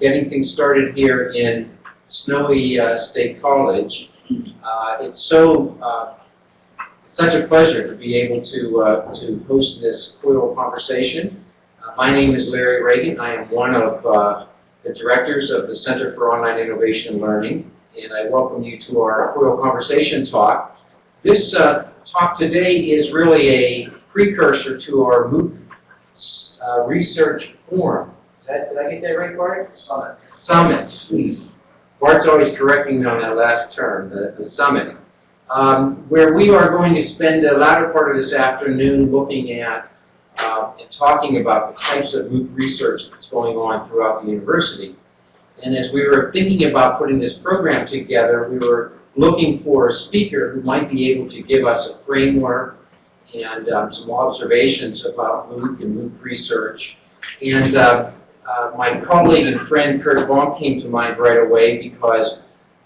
getting things started here in snowy uh, State College. Uh, it's so uh, such a pleasure to be able to uh, to host this COIL conversation. Uh, my name is Larry Ragan. I am one of uh, the directors of the Center for Online Innovation and Learning, and I welcome you to our COIL conversation talk. This uh, talk today is really a precursor to our MOOC uh, research forum. That, did I get that right, Bart? Summit. Summit. Bart's always correcting me on that last term, the, the summit, um, where we are going to spend the latter part of this afternoon looking at uh, and talking about the types of MOOC research that's going on throughout the university. And as we were thinking about putting this program together, we were looking for a speaker who might be able to give us a framework and um, some observations about MOOC and MOOC research. And uh, uh, my colleague and friend Curt Bonk came to mind right away because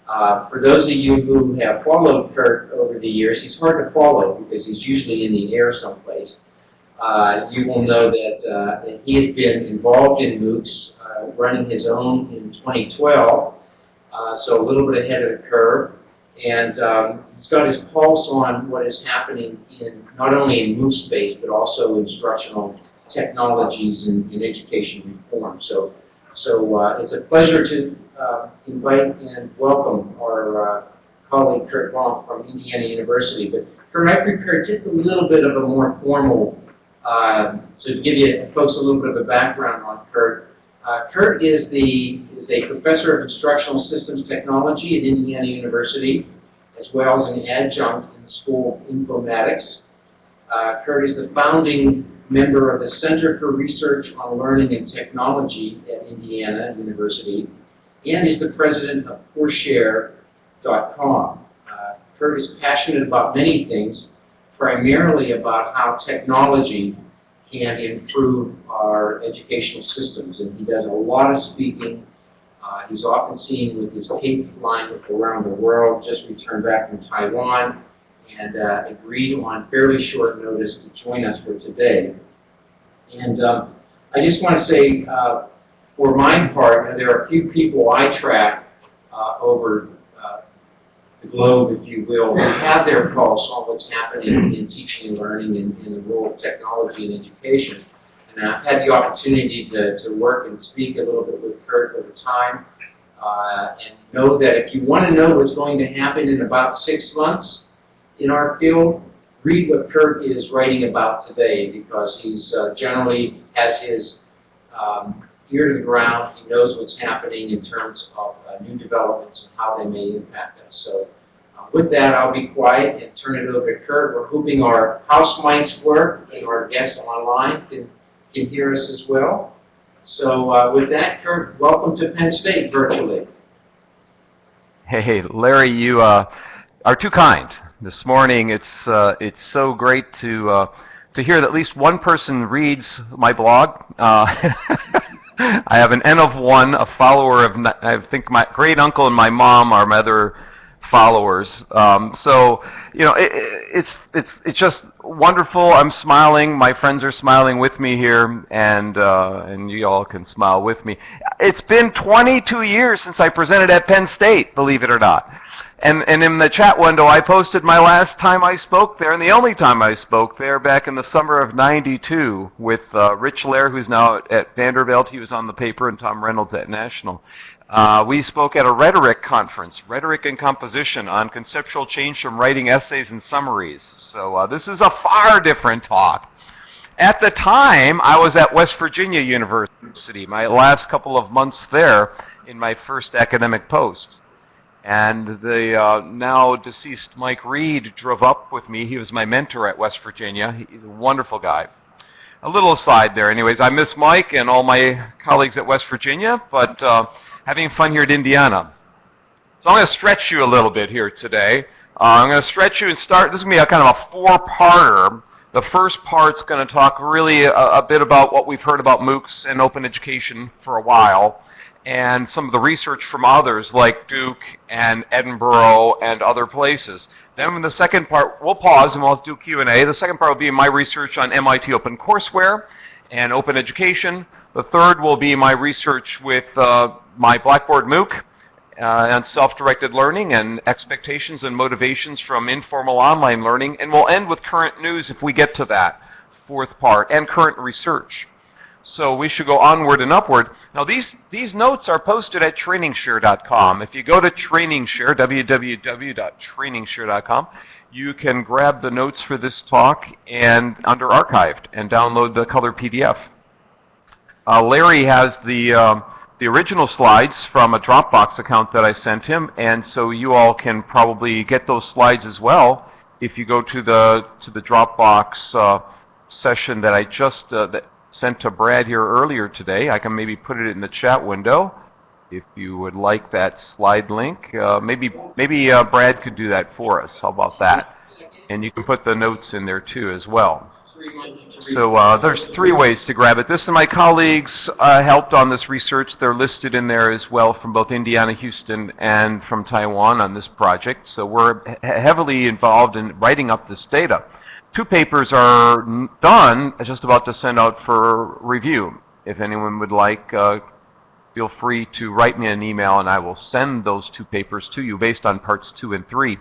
uh, for those of you who have followed Kurt over the years, he's hard to follow because he's usually in the air someplace. Uh, you will know that, uh, that he has been involved in MOOCs, uh, running his own in 2012, uh, so a little bit ahead of the curve. And um, he's got his pulse on what is happening in not only in MOOC space, but also instructional technologies in, in education reform. So, so uh, it's a pleasure to uh, invite and welcome our uh, colleague Curt Bonk from Indiana University. But Kurt, I prepared just a little bit of a more formal, uh, to give you folks a little bit of a background on Kurt. Uh, Kurt is the is a professor of instructional systems technology at Indiana University, as well as an adjunct in the School of Informatics. Uh, is the founding member of the Center for Research on Learning and Technology at Indiana University, and is the president of CourseShare.com. Uh, Kurt is passionate about many things, primarily about how technology can improve our educational systems. And he does a lot of speaking. Uh, he's often seen with his Cape flying around the world, just returned back from Taiwan, and uh, agreed on fairly short notice to join us for today. And um, I just want to say, uh, for my part, there are a few people I track uh, over uh, the globe, if you will, who have their pulse on what's happening in teaching and learning in, in the role of technology and education. And I've had the opportunity to, to work and speak a little bit with Kurt over time. Uh, and know that if you want to know what's going to happen in about six months in our field, read what Kurt is writing about today because he's uh, generally has his um, ear to the ground. He knows what's happening in terms of uh, new developments and how they may impact us. So uh, with that, I'll be quiet and turn it over to Kurt. We're hoping our house mics work and our guests online can, can hear us as well. So uh, with that, Kurt, welcome to Penn State virtually. Hey, Larry, you uh, are too kind. This morning, it's uh, it's so great to uh, to hear that at least one person reads my blog. Uh, I have an N of one, a follower of I think my great uncle and my mom are my other followers. Um, so you know, it, it's it's it's just wonderful. I'm smiling. My friends are smiling with me here, and uh, and you all can smile with me. It's been 22 years since I presented at Penn State, believe it or not. And, and in the chat window, I posted my last time I spoke there, and the only time I spoke there back in the summer of 92 with uh, Rich Lehrer, who's now at, at, Vanderbilt. He was on the paper, and Tom Reynolds at National. Uh, we spoke at a rhetoric conference, Rhetoric and Composition, on conceptual change from writing essays and summaries. So uh, this is a far different talk. At the time, I was at West Virginia University, my last couple of months there in my first academic post. And the uh, now deceased Mike Reed drove up with me. He was my mentor at West Virginia. He's a wonderful guy. A little aside there, anyways. I miss Mike and all my colleagues at West Virginia, but uh, having fun here at Indiana. So I'm going to stretch you a little bit here today. Uh, I'm going to stretch you and start. This is going to be a kind of a four-parter. The first part's going to talk really a, a bit about what we've heard about MOOCs and open education for a while and some of the research from others like Duke and Edinburgh and other places. Then in the second part, we'll pause and we'll do Q&A. The second part will be my research on MIT OpenCourseware and open education. The third will be my research with uh, my Blackboard MOOC uh, self-directed learning and expectations and motivations from informal online learning. And we'll end with current news if we get to that fourth part and current research. So we should go onward and upward. Now these, these notes are posted at trainingshare.com. If you go to trainingshare, www.trainingshare.com, you can grab the notes for this talk and under archived and download the color PDF. Uh, Larry has the, um, the original slides from a Dropbox account that I sent him, and so you all can probably get those slides as well if you go to the, to the Dropbox uh, session that I just uh, that sent to Brad here earlier today. I can maybe put it in the chat window if you would like that slide link. Uh, maybe maybe uh, Brad could do that for us. How about that? And you can put the notes in there too as well. So uh, there's three ways to grab it. This and my colleagues uh, helped on this research. They're listed in there as well from both Indiana, Houston, and from Taiwan on this project. So we're he heavily involved in writing up this data. Two papers are done, just about to send out for review. If anyone would like, uh, feel free to write me an email and I will send those two papers to you based on parts two and three.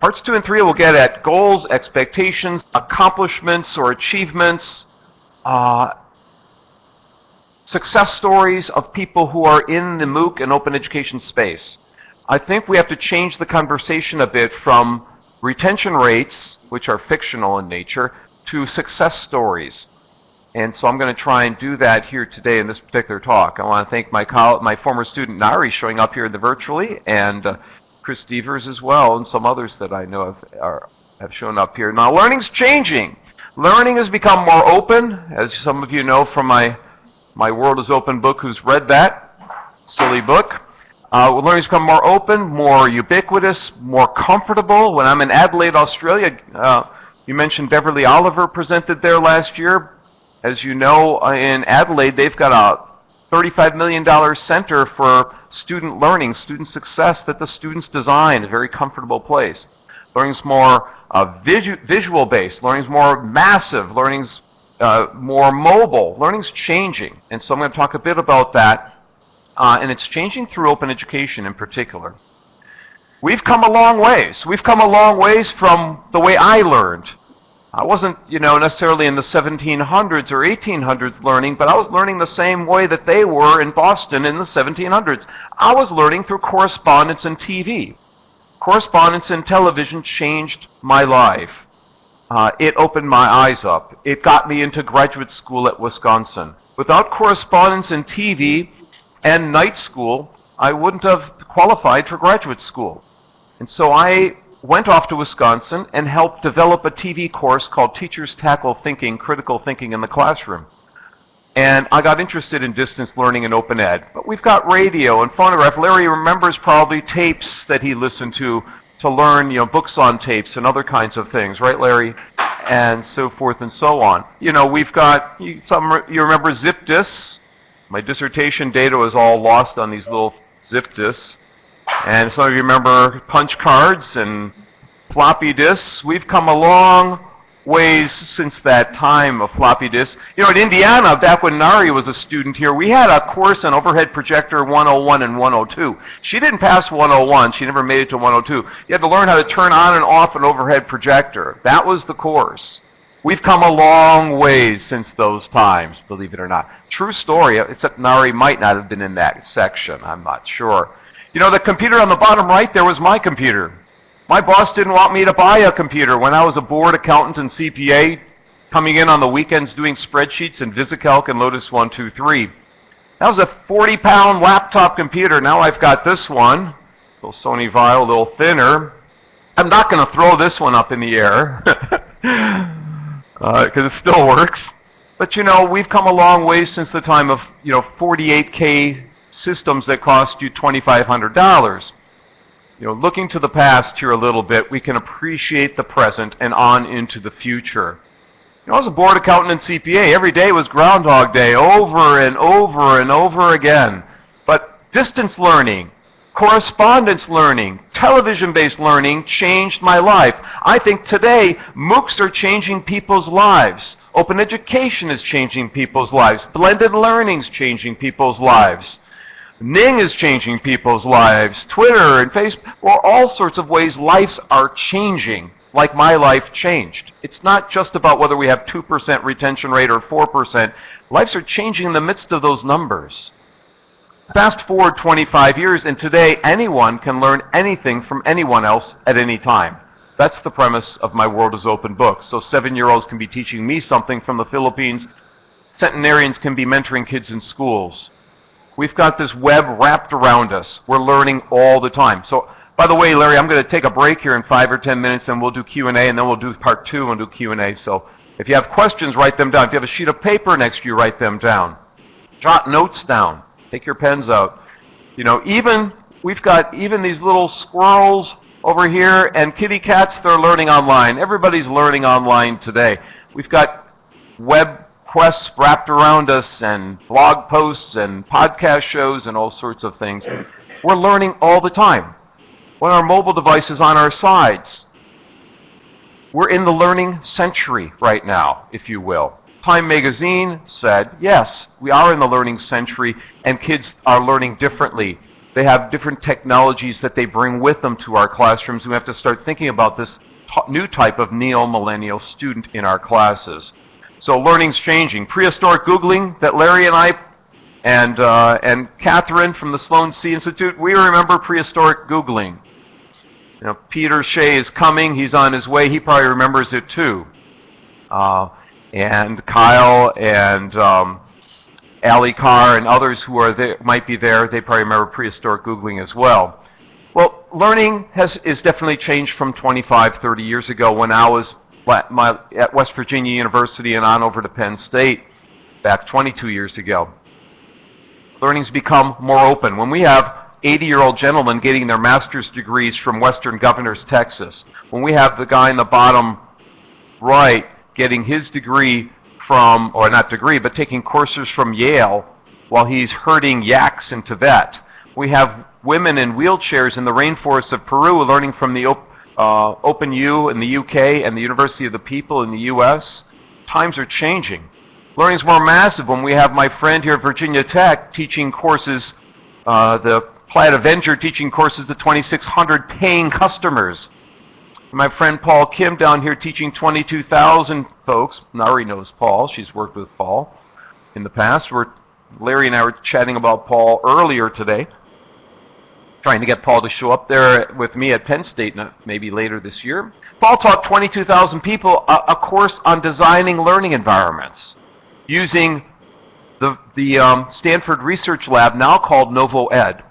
Parts two and three will get at goals, expectations, accomplishments or achievements, uh, success stories of people who are in the MOOC and open education space. I think we have to change the conversation a bit from retention rates, which are fictional in nature, to success stories. And so I'm going to try and do that here today in this particular talk. I want to thank my my former student Nari showing up here in the virtually, and uh, Chris Devers as well, and some others that I know have, are, have shown up here. Now, learning's changing. Learning has become more open, as some of you know from my my World is Open book. Who's read that silly book? Uh, learning's become more open, more ubiquitous, more comfortable. When I'm in Adelaide, Australia, uh, you mentioned Beverly Oliver presented there last year. As you know, uh, in Adelaide, they've got a $35 million center for student learning, student success that the students design, a very comfortable place. Learning's more uh, visu visual based, learning's more massive, learning's uh, more mobile, learning's changing. And so I'm going to talk a bit about that uh, and it's changing through open education in particular. We've come a long ways. We've come a long ways from the way I learned. I wasn't, you know, necessarily in the 1700s or 1800s learning, but I was learning the same way that they were in Boston in the 1700s. I was learning through correspondence and TV. Correspondence and television changed my life. Uh, it opened my eyes up. It got me into graduate school at Wisconsin. Without correspondence and TV, and night school, I wouldn't have qualified for graduate school. And so I went off to Wisconsin and helped develop a TV course called Teachers Tackle Thinking, Critical Thinking in the Classroom. And I got interested in distance learning and open ed. But we've got radio and phonograph. Larry remembers probably tapes that he listened to to learn, you know, books on tapes and other kinds of things, right, Larry? And so forth and so on. You know, we've got, you, some, you remember zip disks? My dissertation data was all lost on these little zip disks. And some of you remember punch cards and floppy disks. We've come a long ways since that time of floppy disks. You know, in Indiana, back when Nari was a student here, we had a course on overhead projector 101 and 102. She didn't pass 101. She never made it to 102. You had to learn how to turn on and off an overhead projector. That was the course. We've come a long ways since those times, believe it or not. True story, except Nari might not have been in that section. I'm not sure. You know, the computer on the bottom right there was my computer. My boss didn't want me to buy a computer when I was a board accountant and CPA, coming in on the weekends doing spreadsheets in VisiCalc and Lotus 123. That was a 40-pound laptop computer. Now I've got this one, little Sony Vaio, a little thinner. I'm not going to throw this one up in the air. because uh, it still works. But you know, we've come a long way since the time of you know 48K systems that cost you $2,500. You know, looking to the past here a little bit, we can appreciate the present and on into the future. You know, I was a board accountant and CPA. Every day was Groundhog Day over and over and over again. But distance learning, Correspondence learning, television-based learning changed my life. I think today MOOCs are changing people's lives. Open education is changing people's lives. Blended learning is changing people's lives. Ning is changing people's lives. Twitter and Facebook, or all sorts of ways lives are changing, like my life changed. It's not just about whether we have 2% retention rate or 4%. Lives are changing in the midst of those numbers. Fast forward 25 years, and today anyone can learn anything from anyone else at any time. That's the premise of my World is Open book. So seven-year-olds can be teaching me something from the Philippines. Centenarians can be mentoring kids in schools. We've got this web wrapped around us. We're learning all the time. So, by the way, Larry, I'm going to take a break here in five or ten minutes, and we'll do Q&A, and then we'll do part two and do Q&A. So if you have questions, write them down. If you have a sheet of paper next to you, write them down. Jot notes down. Take your pens out. You know, even, we've got even these little squirrels over here and kitty cats, they're learning online. Everybody's learning online today. We've got web quests wrapped around us and blog posts and podcast shows and all sorts of things. We're learning all the time. When our mobile device is on our sides, we're in the learning century right now, if you will. Time magazine said, yes, we are in the learning century and kids are learning differently. They have different technologies that they bring with them to our classrooms. We have to start thinking about this new type of neo-millennial student in our classes. So learning's changing. Prehistoric Googling that Larry and I and, uh, and Catherine from the Sloan-C Institute, we remember prehistoric Googling. You know, Peter Shea is coming. He's on his way. He probably remembers it too. Uh, and Kyle and um, Ali Carr and others who are there, might be there, they probably remember prehistoric Googling as well. Well, learning has is definitely changed from 25, 30 years ago when I was my, at West Virginia University and on over to Penn State back 22 years ago. Learning's become more open. When we have 80-year-old gentlemen getting their master's degrees from Western Governors, Texas, when we have the guy in the bottom right getting his degree from, or not degree, but taking courses from Yale while he's herding yaks in Tibet. We have women in wheelchairs in the rainforests of Peru learning from the uh, Open U in the UK and the University of the People in the US. Times are changing. Learning is more massive when we have my friend here at Virginia Tech teaching courses, uh, the Plaid Avenger teaching courses to 2,600 paying customers my friend Paul Kim down here teaching 22,000 folks. Nari knows Paul. She's worked with Paul in the past. We're, Larry and I were chatting about Paul earlier today, trying to get Paul to show up there with me at Penn State maybe later this year. Paul taught 22,000 people a, a, course on designing learning environments using the, the um, Stanford Research Lab, now called NovoEd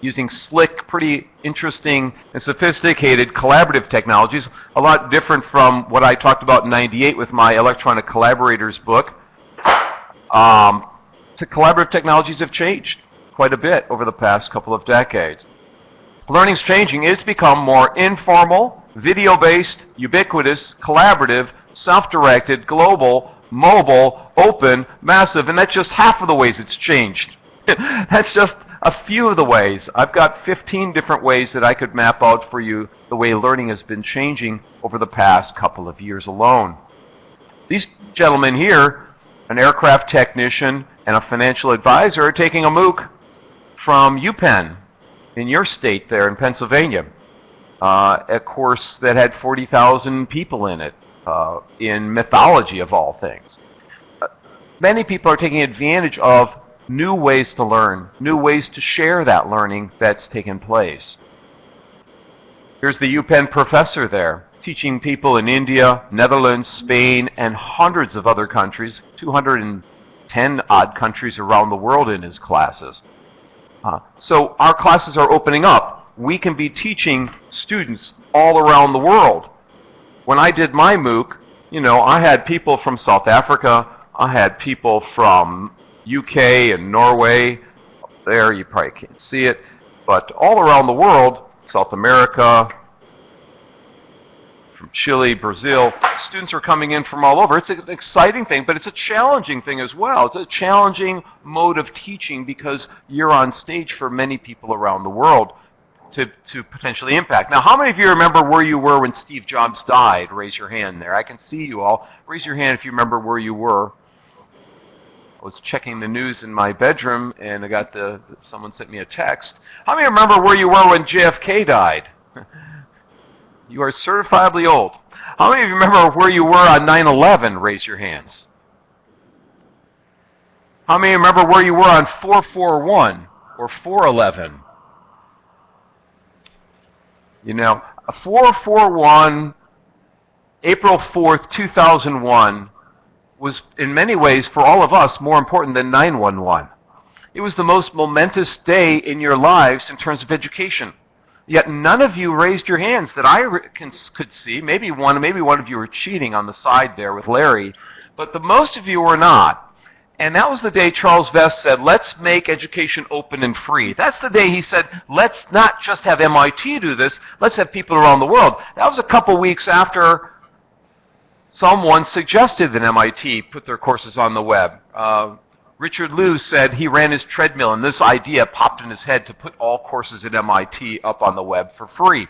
using slick, pretty interesting and sophisticated collaborative technologies, a lot different from what I talked about in 98 with my Electronic Collaborators book. Um, collaborative technologies have changed quite a bit over the past couple of decades. Learning's changing. It's become more informal, video-based, ubiquitous, collaborative, self-directed, global, mobile, open, massive, and that's just half of the ways it's changed. that's just a few of the ways. I've got 15 different ways that I could map out for you the way learning has been changing over the past couple of years alone. These gentlemen here, an aircraft technician and a financial advisor, are taking a MOOC from UPenn in your state there in Pennsylvania, uh, a course that had 40,000 people in it, uh, in mythology of all things. Uh, many people are taking advantage of new ways to learn, new ways to share that learning that's taken place. Here's the UPenn professor there, teaching people in India, Netherlands, Spain, and hundreds of other countries, 210 odd countries around the world in his classes. Uh, so our classes are opening up. We can be teaching students all around the world. When I did my MOOC, you know, I had people from South Africa, I had people from UK and Norway. There, you probably can't see it. But all around the world, South America, from Chile, Brazil. Students are coming in from all over. It's an exciting thing, but it's a challenging thing as well. It's a challenging mode of teaching because you're on stage for many people around the world to, to potentially impact. Now, how many of you remember where you were when Steve Jobs died? Raise your hand there. I can see you all. Raise your hand if you remember where you were. I was checking the news in my bedroom and I got the, someone sent me a text. How many remember where you were when JFK died? You are certifiably old. How many of you remember where you were on 9-11? Raise your hands. How many remember where you were on 441 or 411? You know, 441, April 4th, 2001, was in many ways, for all of us, more important than 911. It was the most momentous day in your lives in terms of education. Yet none of you raised your hands that I can, could see. Maybe one, maybe one of you were cheating on the side there with Larry, but the most of you were not. And that was the day Charles Vest said, let's make education open and free. That's the day he said, let's not just have MIT do this, let's have people around the world. That was a couple weeks after someone suggested that MIT put their courses on the web. Uh, Richard Liu said he ran his treadmill and this idea popped in his head to put all courses at MIT up on the web for free.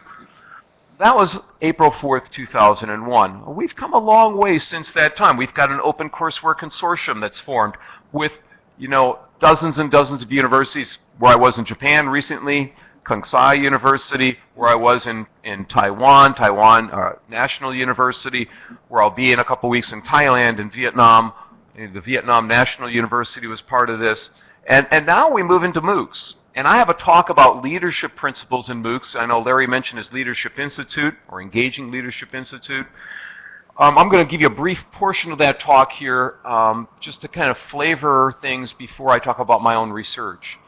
That was April 4th, 2001. We've come a long way since that time. We've got an open courseware consortium that's formed with, you know, dozens and dozens of universities where I was in Japan recently, Kengsai University, where I was in, in Taiwan, Taiwan uh, National University, where I'll be in a couple weeks in Thailand and Vietnam. The Vietnam National University was part of this. And, and now we move into MOOCs. And I have a talk about leadership principles in MOOCs. I know Larry mentioned his Leadership Institute or Engaging Leadership Institute. Um, I'm going to give you a brief portion of that talk here um, just to kind of flavor things before I talk about my own research.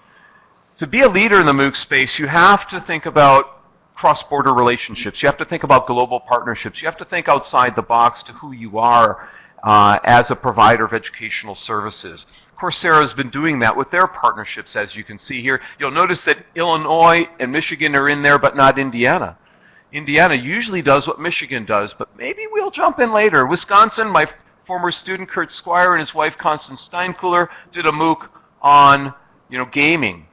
To be a leader in the MOOC space, you have to think about cross-border relationships. You have to think about global partnerships. You have to think outside the box to who you are uh, as a provider of educational services. Coursera has been doing that with their partnerships, as you can see here. You'll notice that Illinois and Michigan are in there, but not Indiana. Indiana usually does what Michigan does, but maybe we'll jump in later. Wisconsin, my former student Kurt Squire and his wife Constance Steinkuehler did a MOOC on you know, gaming.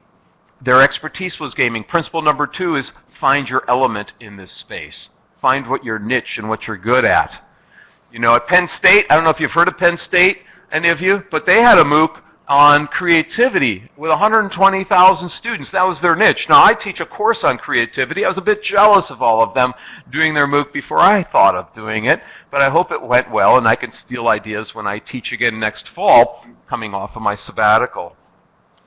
Their expertise was gaming. Principle number two is find your element in this space. Find what your niche and what you're good at. You know, at Penn State, I don't know if you've heard of Penn State, any of you, but they had a MOOC on creativity with 120,000 students. That was their niche. Now, I teach a course on creativity. I was a bit jealous of all of them doing their MOOC before I thought of doing it, but I hope it went well and I can steal ideas when I teach again next fall, coming off of my sabbatical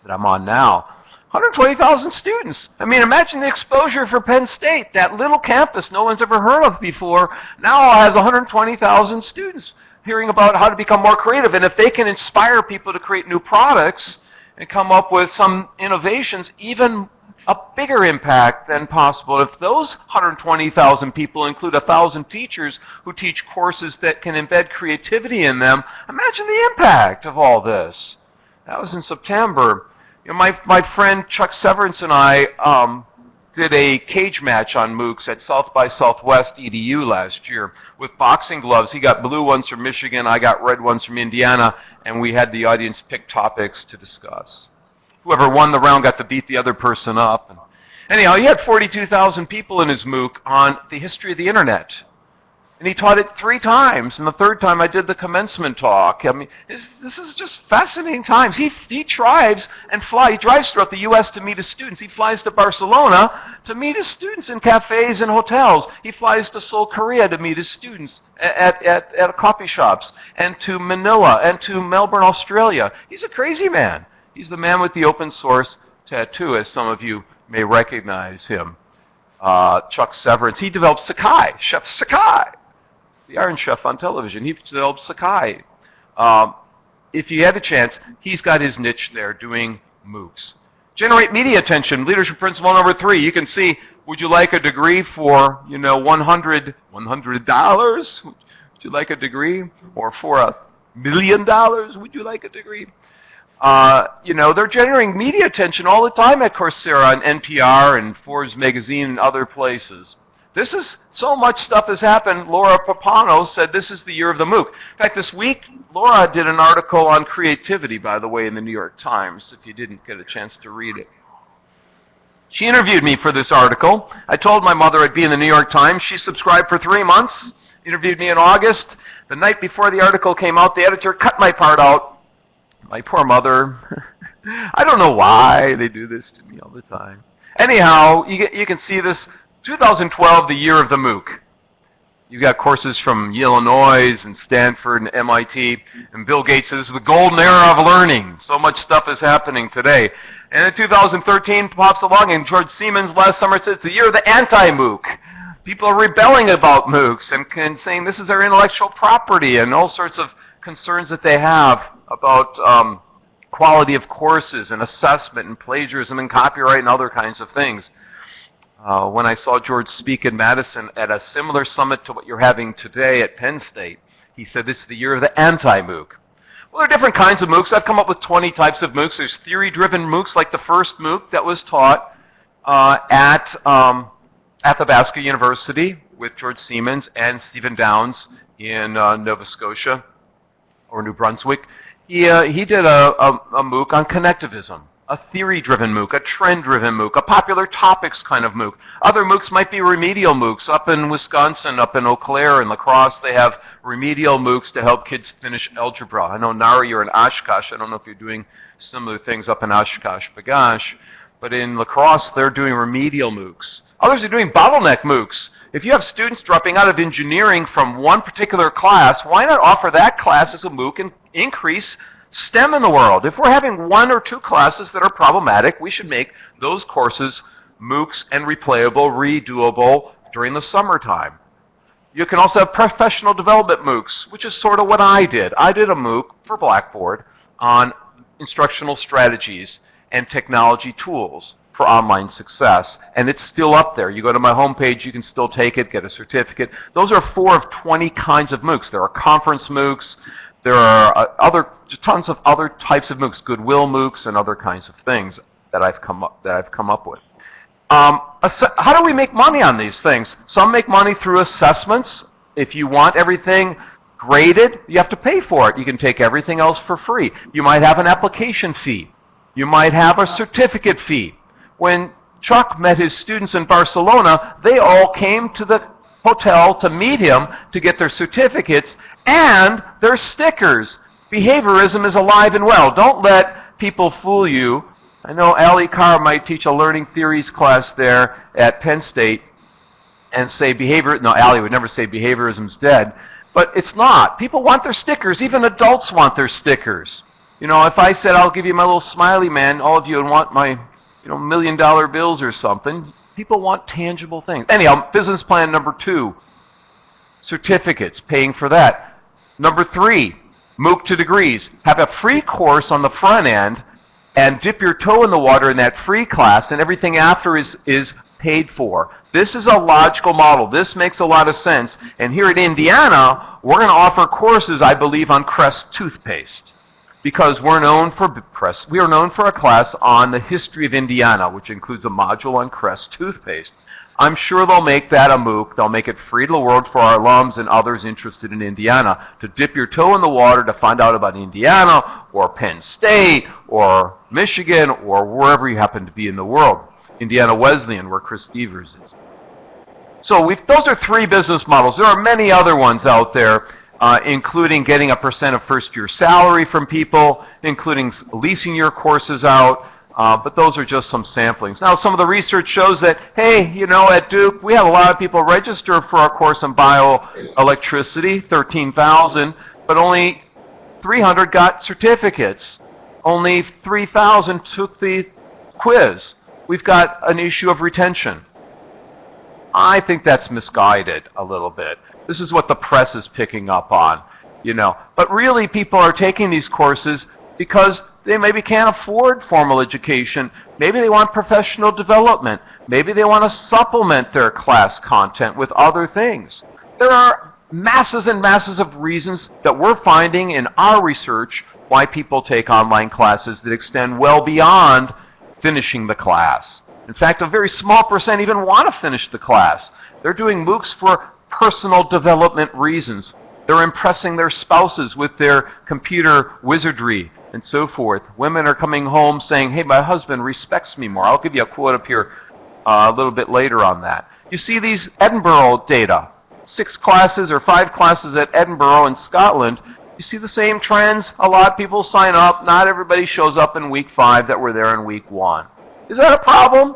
that I'm on now. 120,000 students. I mean, imagine the exposure for Penn State. That little campus no one's ever heard of before now has 120,000 students hearing about how to become more creative. And if they can inspire people to create new products and come up with some innovations, even a bigger impact than possible. If those 120,000 people include 1,000 teachers who teach courses that can embed creativity in them, imagine the impact of all this. That was in September. You know, my, my friend Chuck Severance and I um, did a cage match on MOOCs at South by Southwest EDU last year with boxing gloves. He got blue ones from Michigan, I got red ones from Indiana, and we had the audience pick topics to discuss. Whoever won the round got to beat the other person up. Anyhow, he had 42,000 people in his MOOC on the history of the internet. And he taught it three times. And the third time I did the commencement talk. I mean, this, this is just fascinating times. He, he drives and fly. He drives throughout the U.S. to meet his students. He flies to Barcelona to meet his students in cafes and hotels. He flies to Seoul, Korea to meet his students at, at, at coffee shops. And to Manila and to Melbourne, Australia. He's a crazy man. He's the man with the open source tattoo, as some of you may recognize him. Uh, Chuck Severance. He developed Sakai, Chef Sakai the Iron Chef on television. He developed Sakai. Um, if you had a chance, he's got his niche there doing MOOCs. Generate media attention, leadership principle number three. You can see, would you like a degree for, you know, 100, $100? Would you like a degree? Or for a million dollars, would you like a degree? Uh, you know, they're generating media attention all the time at Coursera and NPR and Forbes magazine and other places. This is, so much stuff has happened. Laura Pappano said this is the year of the MOOC. In fact, this week, Laura did an article on creativity, by the way, in the New York Times, if you didn't get a chance to read it. She interviewed me for this article. I told my mother I'd be in the New York Times. She subscribed for three months, interviewed me in August. The night before the article came out, the editor cut my part out. My poor mother. I don't know why they do this to me all the time. Anyhow, you, get, you can see this 2012, the year of the MOOC. You've got courses from Illinois and Stanford and MIT. And Bill Gates says, this is the golden era of learning. So much stuff is happening today. And in 2013 pops along and George Siemens last summer said it's the year of the anti-MOOC. People are rebelling about MOOCs and, and saying this is their intellectual property and all sorts of concerns that they have about um, quality of courses and assessment and plagiarism and copyright and other kinds of things. Uh, when I saw George speak in Madison at a similar summit to what you're having today at Penn State, he said this is the year of the anti-MOOC. Well, there are different kinds of MOOCs. I've come up with 20 types of MOOCs. There's theory-driven MOOCs, like the first MOOC that was taught uh, at um, Athabasca University with George Siemens and Stephen Downes in uh, Nova Scotia or New Brunswick. He, uh, he did a, a, a MOOC on connectivism a theory-driven MOOC, a trend-driven MOOC, a popular topics kind of MOOC. Other MOOCs might be remedial MOOCs. Up in Wisconsin, up in Eau Claire and La Crosse, they have remedial MOOCs to help kids finish algebra. I know, Nara, you're in Oshkosh. I don't know if you're doing similar things up in Oshkosh, Bagosh. But in La Crosse, they're doing remedial MOOCs. Others are doing bottleneck MOOCs. If you have students dropping out of engineering from one particular class, why not offer that class as a MOOC and increase STEM in the world. If we're having one or two classes that are problematic, we should make those courses MOOCs and replayable, redoable during the summertime. You can also have professional development MOOCs, which is sort of what I did. I did a MOOC for Blackboard on instructional strategies and technology tools for online success. And it's still up there. You go to my homepage, you can still take it, get a certificate. Those are four of 20 kinds of MOOCs. There are conference MOOCs. There are uh, other tons of other types of MOOCs, Goodwill MOOCs, and other kinds of things that I've come up that I've come up with. Um, how do we make money on these things? Some make money through assessments. If you want everything graded, you have to pay for it. You can take everything else for free. You might have an application fee. You might have a certificate fee. When Chuck met his students in Barcelona, they all came to the hotel to meet him to get their certificates and their stickers. Behaviorism is alive and well. Don't let people fool you. I know Ali Carr might teach a learning theories class there at Penn State and say behavior, no, Ali would never say behaviorism's dead, but it's not. People want their stickers. Even adults want their stickers. You know, if I said I'll give you my little smiley man, all of you would want my, you know, million dollar bills or something. People want tangible things. Anyhow, business plan number two, certificates, paying for that. Number three, MOOC to degrees. Have a free course on the front end and dip your toe in the water in that free class and everything after is, is paid for. This is a logical model. This makes a lot of sense. And here at Indiana, we're going to offer courses, I believe, on Crest toothpaste because we're known for Crest. We are known for a class on the history of Indiana, which includes a module on Crest toothpaste. I'm sure they'll make that a MOOC. They'll make it free to the world for our alums and others interested in Indiana to dip your toe in the water to find out about Indiana or Penn State or Michigan or wherever you happen to be in the world. Indiana Wesleyan, where Chris Devers is. So those are three business models. There are many other ones out there uh, including getting a percent of first year salary from people, including leasing your courses out. Uh, but those are just some samplings. Now, some of the research shows that, hey, you know, at Duke, we have a lot of people register for our course on bioelectricity, 13,000, but only 300 got certificates. Only 3,000 took the quiz. We've got an issue of retention. I think that's misguided a little bit. This is what the press is picking up on, you know. But really, people are taking these courses because they maybe can't afford formal education. Maybe they want professional development. Maybe they want to supplement their class content with other things. There are masses and masses of reasons that we're finding in our research why people take online classes that extend well beyond finishing the class. In fact, a very small percent even want to finish the class. They're doing MOOCs for personal development reasons. They're impressing their spouses with their computer wizardry and so forth. Women are coming home saying, hey, my husband respects me more. I'll give you a quote up here uh, a little bit later on that. You see these Edinburgh data, six classes or five classes at Edinburgh in Scotland. You see the same trends. A lot of people sign up. Not everybody shows up in week five that were there in week one. Is that a problem?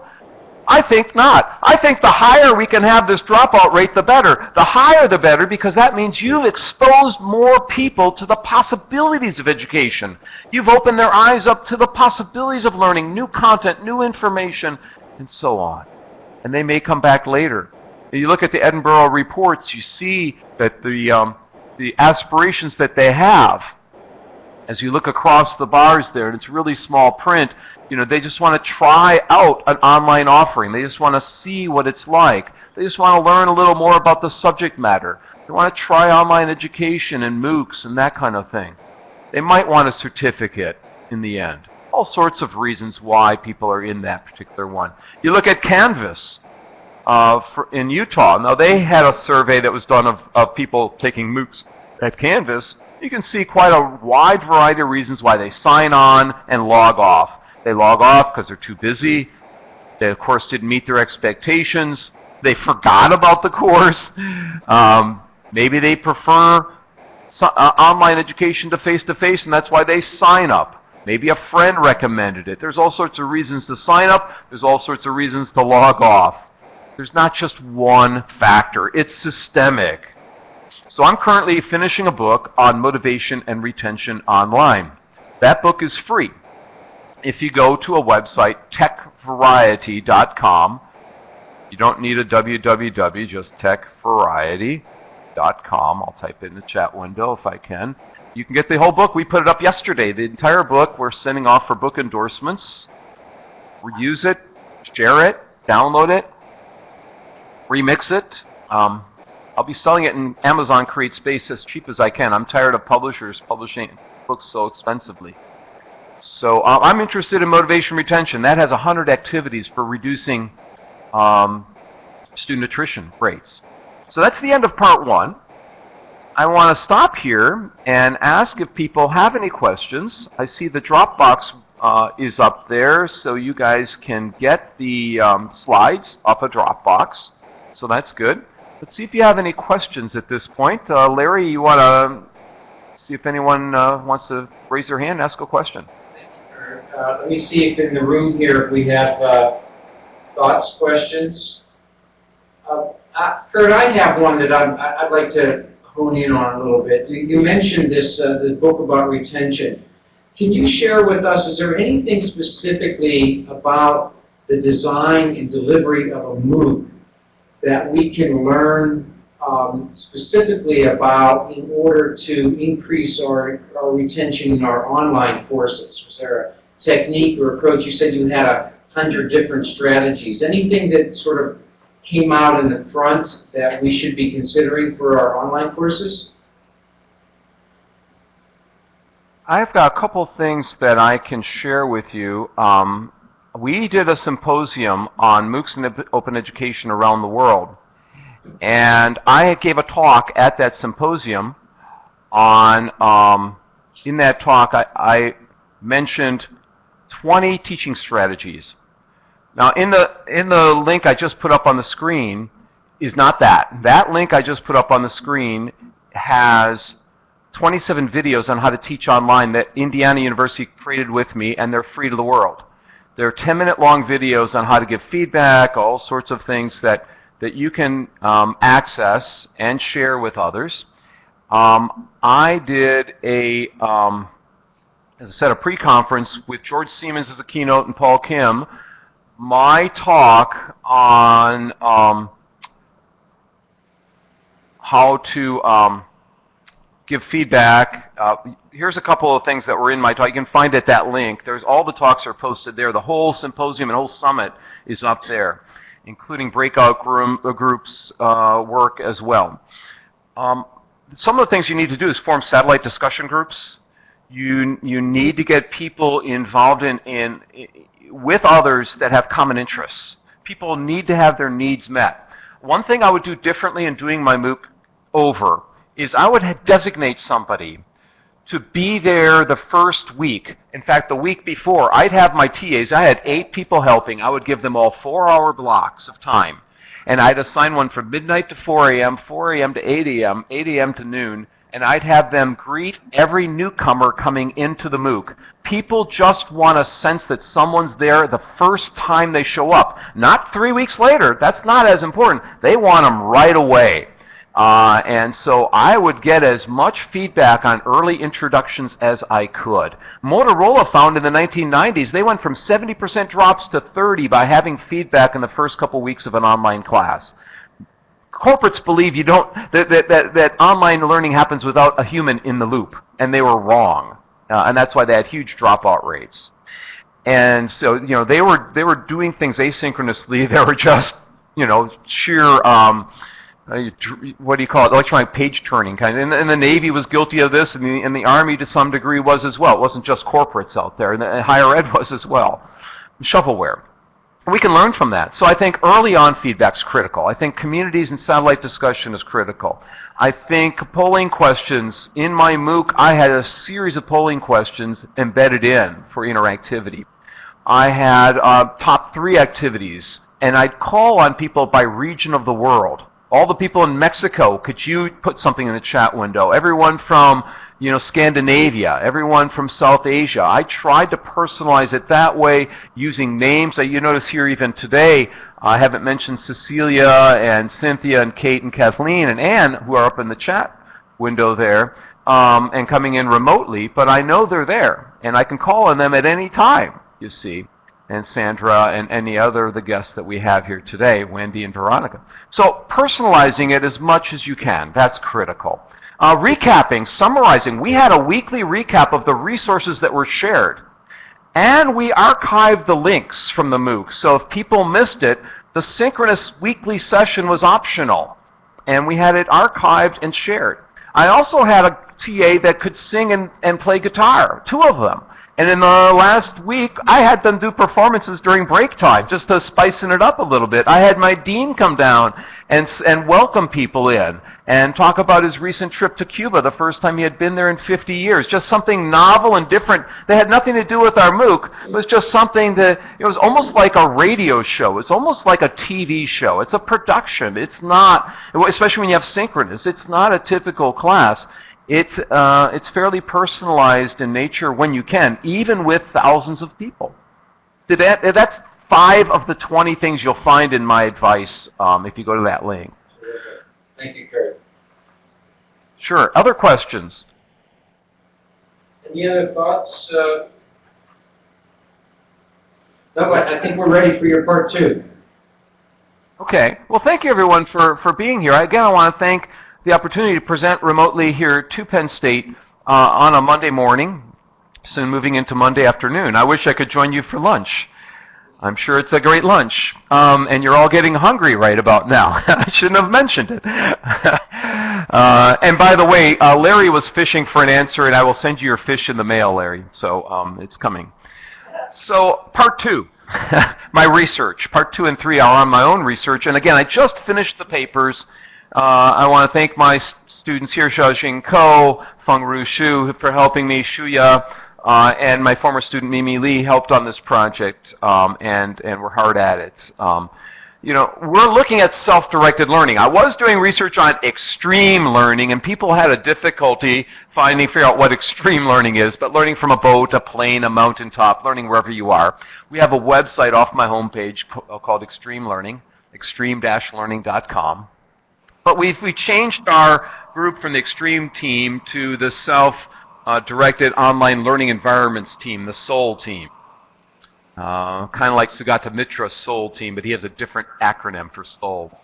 I think not. I think the higher we can have this dropout rate, the better. The higher the better because that means you've exposed more people to the possibilities of education. You've opened their eyes up to the possibilities of learning new content, new information, and so on. And they may come back later. You look at the Edinburgh reports, you see that the, um, the aspirations that they have, as you look across the bars there, and it's really small print, you know, they just want to try out an online offering. They just want to see what it's like. They just want to learn a little more about the subject matter. They want to try online education and MOOCs and that kind of thing. They might want a certificate in the end. All sorts of reasons why people are in that particular one. You look at Canvas uh, for, in Utah. Now, they had a survey that was done of, of people taking MOOCs at Canvas. You can see quite a wide variety of reasons why they sign on and log off. They log off because they're too busy. They, of course, didn't meet their expectations. They forgot about the course. Um, maybe they prefer so, uh, online education to face-to-face, and that's why they sign up. Maybe a friend recommended it. There's all sorts of reasons to sign up. There's all sorts of reasons to log off. There's not just one factor. It's systemic. So I'm currently finishing a book on motivation and retention online. That book is free if you go to a website, techvariety.com, you don't need a www, just techvariety.com. I'll type it in the chat window if I can. You can get the whole book. We put it up yesterday. The entire book we're sending off for book endorsements. Use it, share it, download it, remix it. Um, I'll be selling it in Amazon Create Space as cheap as I can. I'm tired of publishers publishing books so expensively. So uh, I'm interested in motivation retention. That has 100 activities for reducing um, student attrition rates. So that's the end of part one. I want to stop here and ask if people have any questions. I see the Dropbox uh, is up there, so you guys can get the um, slides off a Dropbox. So that's good. Let's see if you have any questions at this point. Uh, Larry, you want to see if anyone uh, wants to raise their hand and ask a question? Uh, let me see if in the room here if we have uh, thoughts, questions. Uh, Kurt, I have one that I'm, I'd like to hone in on a little bit. You, you mentioned this uh, the book about retention. Can you share with us, is there anything specifically about the design and delivery of a MOOC that we can learn um, specifically about in order to increase our, our retention in our online courses? Was there a technique or approach? You said you had a hundred different strategies. Anything that sort of came out in the front that we should be considering for our online courses? I've got a couple things that I can share with you. Um, we did a symposium on MOOCs and open education around the world. And I gave a talk at that symposium on, um, in that talk, I, I mentioned 20 teaching strategies. Now, in the, in the link I just put up on the screen is not that. That link I just put up on the screen has 27 videos on how to teach online that Indiana University created with me, and they're free to the world. They're 10-minute long videos on how to give feedback, all sorts of things that, that you can um, access and share with others. Um, I did a um, as I said, a pre-conference with George Siemens as a keynote and Paul Kim. My talk on um, how to um, give feedback. Uh, here's a couple of things that were in my talk. You can find it at that link. There's all the talks are posted there. The whole symposium and whole summit is up there, including breakout room, uh, groups uh, work as well. Um, some of the things you need to do is form satellite discussion groups You, you need to get people involved in, in, with others that have common interests. People need to have their needs met. One thing I would do differently in doing my MOOC over is I would designate somebody to be there the first week. In fact, the week before, I'd have my TAs. I had eight people helping. I would give them all four-hour blocks of time. And I'd assign one from midnight to 4 a.m., 4 a.m. to 8 a.m., 8 a.m. to noon, and I'd have them greet every newcomer coming into the MOOC. People just want a sense that someone's there the first time they show up. Not three weeks later. That's not as important. They want them right away. Uh, and so I would get as much feedback on early introductions as I could. Motorola found in the 1990s they went from 70% drops to 30 by having feedback in the first couple weeks of an online class. Corporates believe you don't that, that, that, that online learning happens without a human in the loop, and they were wrong. Uh, and that's why they had huge dropout rates. And so, you know, they were they were doing things asynchronously. They were just, you know, sheer um, uh, what do you call it, electronic page turning kind of. And, and, the Navy was guilty of this, and the, and the Army to some degree was as well. It wasn't just corporates out there, and, the, and higher ed was as well. Shovelware. We can learn from that. So I think early on feedback is critical. I think communities and satellite discussion is critical. I think polling questions, in my MOOC, I had a series of polling questions embedded in for interactivity. I had uh, top three activities, and I'd call on people by region of the world all the people in Mexico, could you put something in the chat window? Everyone from, you know, Scandinavia, everyone from South Asia. I tried to personalize it that way using names. That you notice here even today, I haven't mentioned Cecilia and Cynthia and Kate and Kathleen and Anne, who are up in the chat window there, um, and coming in remotely, but I know they're there, and I can call on them at any time, you see and Sandra and any other of the guests that we have here today, Wendy and Veronica. So personalizing it as much as you can, that's critical. Uh, recapping, summarizing, we had a weekly recap of the resources that were shared. And we archived the links from the MOOC. So if people missed it, the synchronous weekly session was optional. And we had it archived and shared. I also had a TA that could sing and, and play guitar, two of them. And in the last week, I had them do performances during break time just to spicing it up a little bit. I had my dean come down and, and welcome people in and talk about his recent trip to Cuba, the first time he had been there in 50 years. Just something novel and different. They had nothing to do with our MOOC. It was just something that, it was almost like a radio show. It's almost like a TV show. It's a production. It's not, especially when you have synchronous, it's not a typical class. It's, uh, it's fairly personalized in nature when you can, even with thousands of people. That, that's five of the 20 things you'll find in my advice um, if you go to that link. Thank you, Curt. Sure. Other questions? Any other thoughts? Uh, no, I think we're ready for your part two. Okay. Well, thank you, everyone, for, for being here. Again, I want to thank the opportunity to present remotely here to Penn State uh, on a Monday morning, soon moving into Monday afternoon. I wish I could join you for lunch. I'm sure it's a great lunch. Um, and you're all getting hungry right about now. I shouldn't have mentioned it. uh, and by the way, uh, Larry was fishing for an answer, and I will send you your fish in the mail, Larry. So um, it's coming. So part two, my research. Part two and three are on my own research. And again, I just finished the papers uh, I want to thank my students here, Xiaojing Ko, Feng Ru Shu, for helping me, Shuya, uh, and my former student Mimi Lee helped on this project, um, and, and we're hard at it. Um, you know, we're looking at self-directed learning. I was doing research on extreme learning, and people had a difficulty finding, figure out what extreme learning is, but learning from a boat, a plane, a mountaintop, learning wherever you are. We have a website off my homepage called Extreme Learning, extreme-learning.com. But we've, we changed our group from the extreme team to the self-directed uh, online learning environments team, the SOL team. Uh, kind of like Sugata Mitra's SOL team, but he has a different acronym for SOLE uh,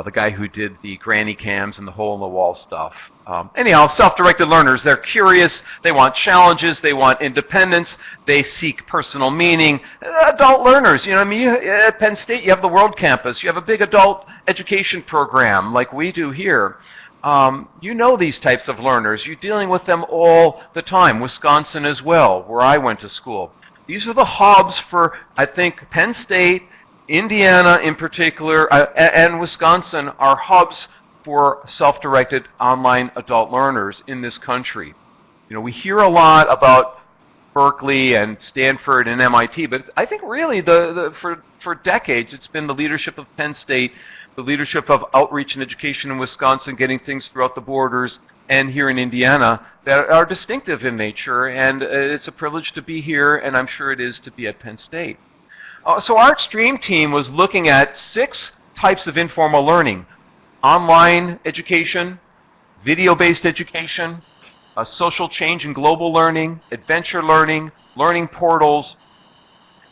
the guy who did the granny cams and the hole in the wall stuff. Um, anyhow, self-directed learners, they're curious, they want challenges, they want independence, they seek personal meaning. Adult learners, you know, I mean, at Penn State, you have the World Campus, you have a big adult education program like we do here. Um, you know these types of learners. You're dealing with them all the time. Wisconsin as well, where I went to school. These are the hubs for, I think, Penn State, Indiana in particular, uh, and Wisconsin are hubs for self-directed online adult learners in this country. You know, we hear a lot about Berkeley and Stanford and MIT, but I think really the, the, for, for decades it's been the leadership of Penn State, the leadership of outreach and education in Wisconsin, getting things throughout the borders, and here in Indiana that are distinctive in nature, and uh, it's a privilege to be here, and I'm sure it is to be at Penn State. Uh, so our Extreme team was looking at six types of informal learning. Online education, video-based education, uh, social change and global learning, adventure learning, learning portals,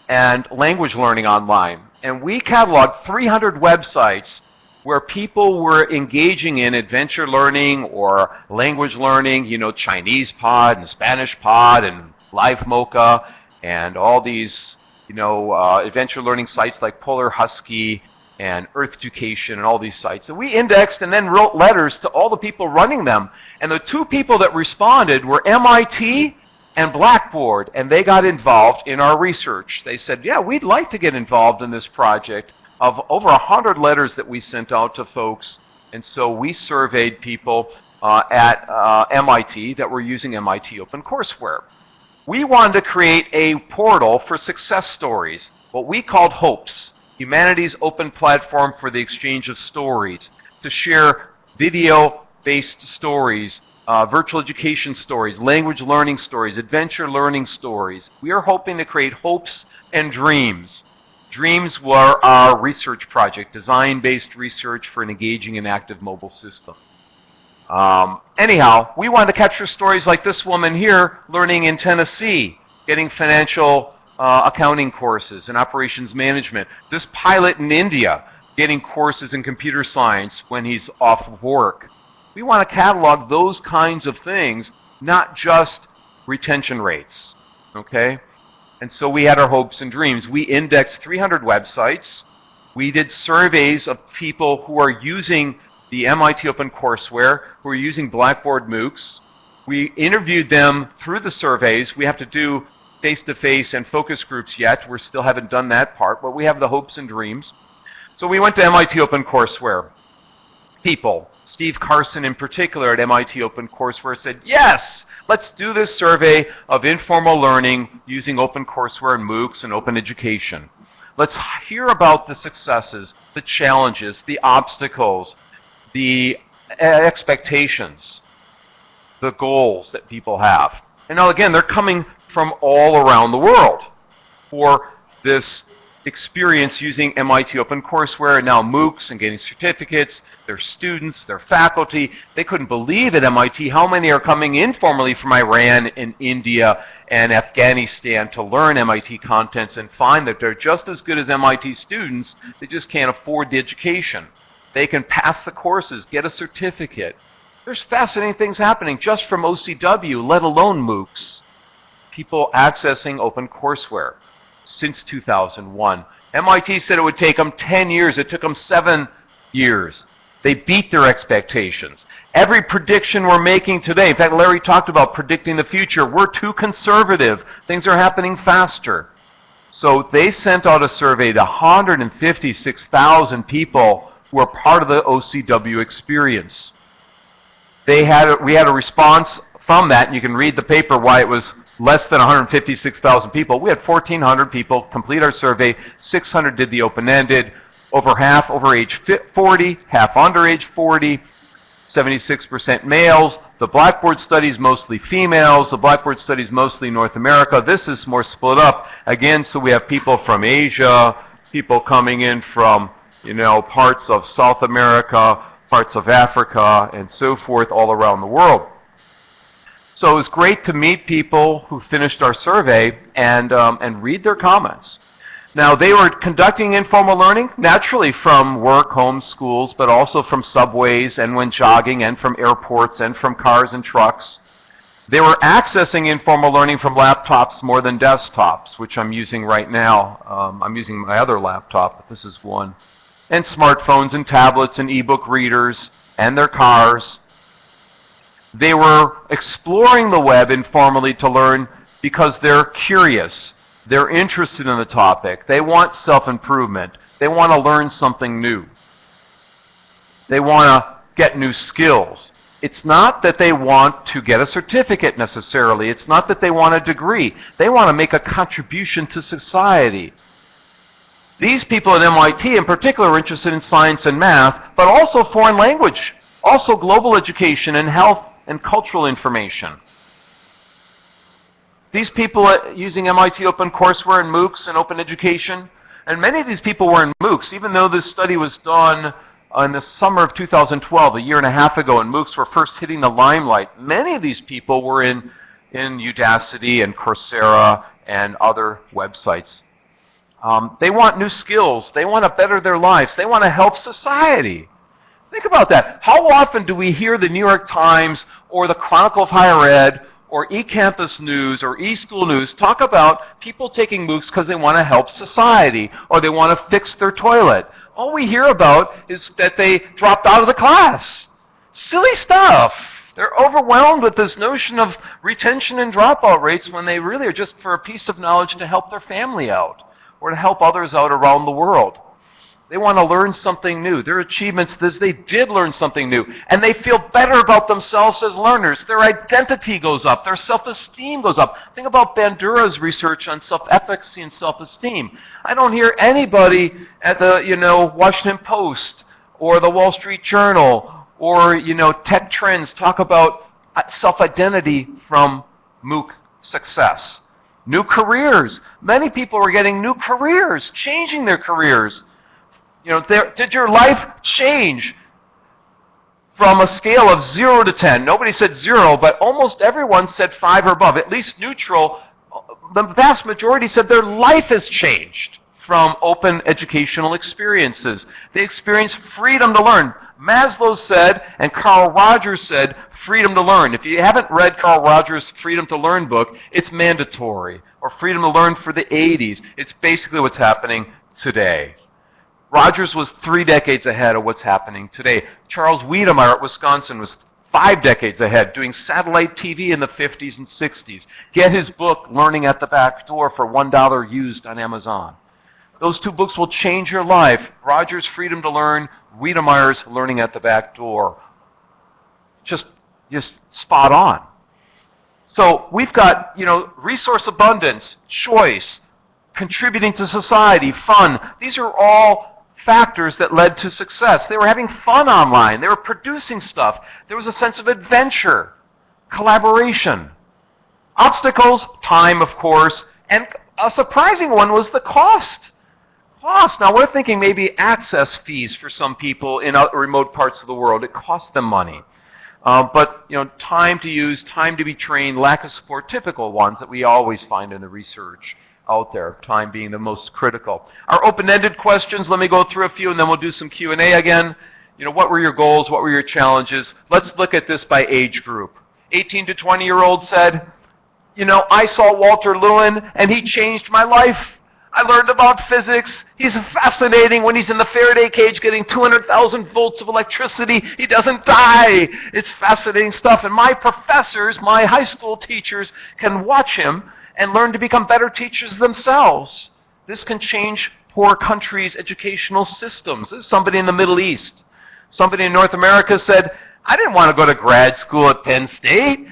and language learning online. And we cataloged 300 websites where people were engaging in adventure learning or language learning, you know, Chinese Pod and Spanish Pod and Livemocha and all these, you know, uh, adventure learning sites like Polar Husky and Earth Education and all these sites. And we indexed and then wrote letters to all the people running them. And the two people that responded were MIT and Blackboard, and they got involved in our research. They said, yeah, we'd like to get involved in this project of over 100 letters that we sent out to folks. And so we surveyed people uh, at uh, MIT that were using MIT OpenCourseware. We wanted to create a portal for success stories, what we called HOPES, humanity's open platform for the exchange of stories, to share video-based stories, uh, virtual education stories, language learning stories, adventure learning stories. We are hoping to create hopes and dreams. Dreams were our research project, design-based research for an engaging and active mobile system. Um, anyhow, we wanted to capture stories like this woman here learning in Tennessee, getting financial uh, accounting courses and operations management. This pilot in India getting courses in computer science when he's off of work. We want to catalog those kinds of things, not just retention rates, okay? And so we had our hopes and dreams. We indexed 300 websites. We did surveys of people who are using the MIT OpenCourseware, who are using Blackboard MOOCs. We interviewed them through the surveys. We have to do face-to-face and focus groups yet. We still haven't done that part, but we have the hopes and dreams. So we went to MIT OpenCourseware. People, Steve Carson in particular at MIT OpenCourseware said, yes, let's do this survey of informal learning using OpenCourseware and MOOCs and open education. Let's hear about the successes, the challenges, the obstacles, the uh, expectations, the goals that people have. And now again, they're coming from all around the world for this experience using MIT OpenCourseware and now MOOCs and getting certificates, their students, their faculty. They couldn't believe at MIT how many are coming informally from Iran and India and Afghanistan to learn MIT contents and find that they're just as good as MIT students, they just can't afford the education. They can pass the courses, get a certificate. There's fascinating things happening just from OCW, let alone MOOCs people accessing OpenCourseware since 2001. MIT said it would take them 10 years. It took them seven years. They beat their expectations. Every prediction we're making today, in fact, Larry talked about predicting the future. We're too conservative. Things are happening faster. So they sent out a survey to 156,000 people who are part of the OCW experience. They had, we had a response from that, and you can read the paper why it was less than 156,000 people. We had 1,400 people complete our survey. 600 did the open-ended. Over half over age 40, half under age 40, 76% males. The Blackboard studies mostly females. The Blackboard studies mostly North America. This is more split up. Again, so we have people from Asia, people coming in from, you know, parts of South America, parts of Africa, and so forth all around the world. So it was great to meet people who finished our survey and, um, and read their comments. Now, they were conducting informal learning, naturally from work, home, schools, but also from subways and when jogging and from airports and from cars and trucks. They were accessing informal learning from laptops more than desktops, which I'm using right now. Um, I'm using my other laptop, but this is one. And smartphones and tablets and e-book readers and their cars. They were exploring the web informally to learn because they're curious. They're interested in the topic. They want self-improvement. They want to learn something new. They want to get new skills. It's not that they want to get a certificate necessarily. It's not that they want a degree. They want to make a contribution to society. These people at MIT in particular are interested in science and math, but also foreign language, also global education and health and cultural information. These people using MIT Open OpenCourseWare and MOOCs and open education, and many of these people were in MOOCs, even though this study was done in the summer of 2012, a year and a half ago, and MOOCs were first hitting the limelight. Many of these people were in, in Udacity and Coursera and other websites. Um, they want new skills. They want to better their lives. They want to help society. Think about that. How often do we hear the New York Times or the Chronicle of Higher Ed or eCampus News or eSchool News talk about people taking MOOCs because they want to help society or they want to fix their toilet all we hear about is that they dropped out of the class. Silly stuff. They're overwhelmed with this notion of retention and dropout rates when they really are just for a piece of knowledge to help their family out or to help others out around the world. They want to learn something new. Their achievements they did learn something new. And they feel better about themselves as learners. Their identity goes up. Their self-esteem goes up. Think about Bandura's research on self-efficacy and self-esteem. I don't hear anybody at the, you know, Washington Post or the Wall Street Journal or, you know, Tech Trends talk about uh, self-identity from MOOC success. New careers. Many people are getting new careers, changing their careers you know, did your life change from a scale of 0 to 10? Nobody said 0, but almost everyone said 5 or above, at least neutral. The vast majority said their life has changed from open educational experiences. They experienced freedom to learn. Maslow said, and Carl Rogers said, freedom to learn. If you haven't read Carl Rogers' Freedom to Learn book, it's mandatory. Or Freedom to Learn for the 80s. It's basically what's happening today. Rogers was three decades ahead of what's happening today. Charles Wedemeyer at Wisconsin was five decades ahead, doing satellite TV in the 50s and 60s. Get his book, Learning at the Back Door, for $1 used on Amazon. Those two books will change your life. Rogers' Freedom to Learn, Wedemeyer's Learning at the Back Door. Just, just spot on. So we've got, you know, resource abundance, choice, contributing to society, fun. These are all factors that led to success. They were having fun online. They were producing stuff. There was a sense of adventure, collaboration. Obstacles, time, of course, and a surprising one was the cost. Cost. Now, we're thinking maybe access fees for some people in remote parts of the world. It costs them money. Uh, but, you know, time to use, time to be trained, lack of support, typical ones that we always find in the research out there, time being the most critical. Our open-ended questions, let me go through a few and then we'll do some Q&A again. You know, what were your goals? What were your challenges? Let's look at this by age group. 18 to 20 year old said, you know, I saw Walter Lewin and he changed my life. I learned about physics. He's fascinating when he's in the Faraday cage getting 200,000 volts of electricity. He doesn't die. It's fascinating stuff. And my professors, my high school teachers, can watch him and learn to become better teachers themselves. This can change poor countries' educational systems. This is somebody in the Middle East. Somebody in North America said, I didn't want to go to grad school at Penn State.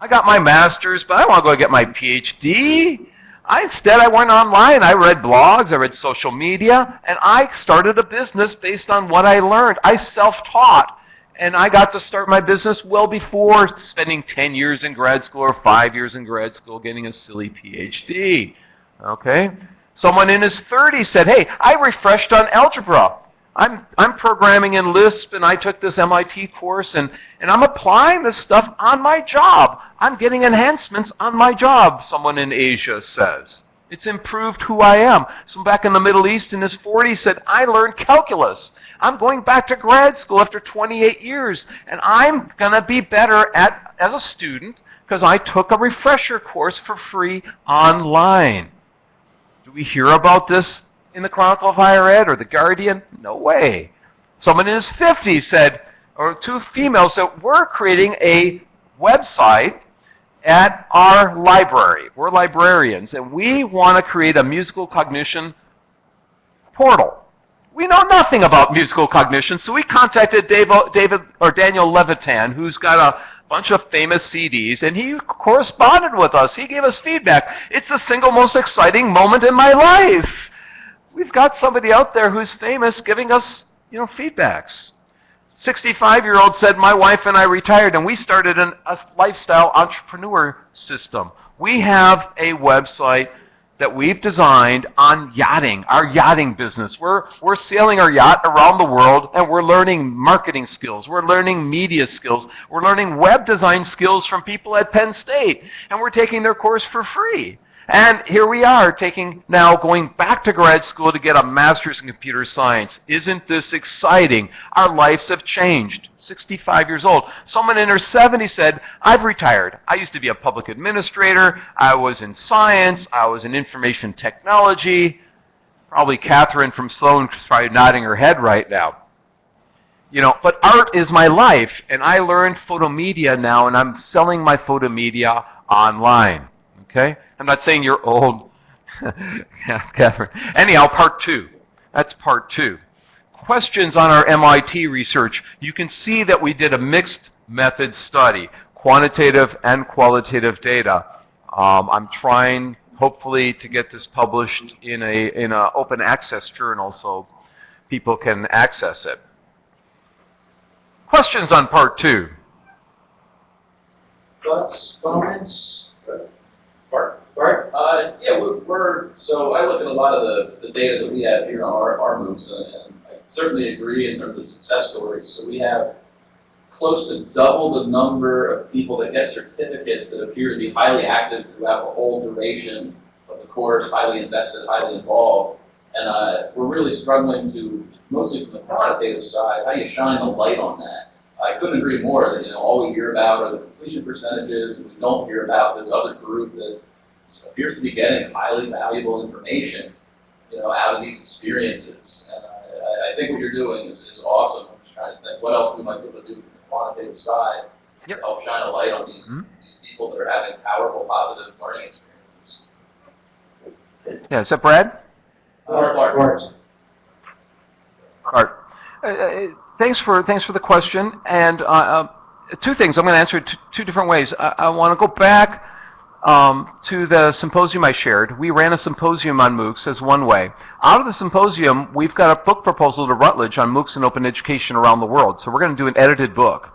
I got my master's, but I want to go get my PhD. I, instead, I went online. I read blogs, I read social media, and I started a business based on what I learned. I self-taught. And I got to start my business well before spending 10 years in grad school or five years in grad school getting a silly PhD. Okay? Someone in his 30s said, hey, I refreshed on algebra. I'm, I'm programming in Lisp and I took this MIT course and, and I'm applying this stuff on my job. I'm getting enhancements on my job, someone in Asia says. It's improved who I am. Some back in the Middle East in his 40s said, I learned calculus. I'm going back to grad school after 28 years, and I'm going to be better at as a student because I took a refresher course for free online. Do we hear about this in the Chronicle of Higher Ed or the Guardian? No way. Someone in his 50s said, or two females that we're creating a website at our library. We're librarians, and we want to create a musical cognition portal. We know nothing about musical cognition, so we contacted David, David or Daniel Levitin, who's got a bunch of famous CDs, and he corresponded with us. He gave us feedback. It's the single most exciting moment in my life. We've got somebody out there who's famous giving us, you know, feedbacks. 65-year-old said, my wife and I retired, and we started an, a lifestyle entrepreneur system. We have a website that we've designed on yachting, our yachting business. We're, we're sailing our yacht around the world and we're learning marketing skills. We're learning media skills. We're learning web design skills from people at Penn State. And we're taking their course for free. And here we are taking now going back to grad school to get a master's in computer science. Isn't this exciting? Our lives have changed. 65 years old. Someone in her 70s said, I've retired. I used to be a public administrator. I was in science. I was in information technology. Probably Catherine from Sloan is probably nodding her head right now. You know, but art is my life, and I learned photomedia now, and I'm selling my photomedia online. Okay? I'm not saying you're old, Catherine. Anyhow, part two. That's part two. Questions on our MIT research. You can see that we did a mixed method study, quantitative and qualitative data. Um, I'm trying, hopefully, to get this published in a in an open access journal so people can access it. Questions on part two? Thoughts, comments? Bart? Uh, yeah, we're, we're, so I look at a lot of the, the data that we have here on our, our MOOCs, and, and I certainly agree in terms of success stories. So we have close to double the number of people that get certificates that appear to be highly active throughout the whole duration of the course, highly invested, highly involved. And uh, we're really struggling to, mostly from the quantitative side, how you shine a light on that? I couldn't agree more that, you know, all we hear about are the completion percentages, and we don't hear about this other group that appears to be getting highly valuable information, you know, out of these experiences. And I, I think what you're doing is, is awesome. I'm just trying to think what else we might be able to do from the quantitative side Yep. to help shine a light on these, Mhm. these people that are having powerful, positive learning experiences. Yeah, is that Brad? Bart. Art. Uh, uh, thanks for thanks for the question. And uh, uh, two things. I'm going to answer it two different ways. I, I want to go back um, to the symposium I shared. We ran a symposium on MOOCs as one way. Out of the symposium, we've got a book proposal to Routledge on MOOCs and open education around the world. So we're going to do an edited book.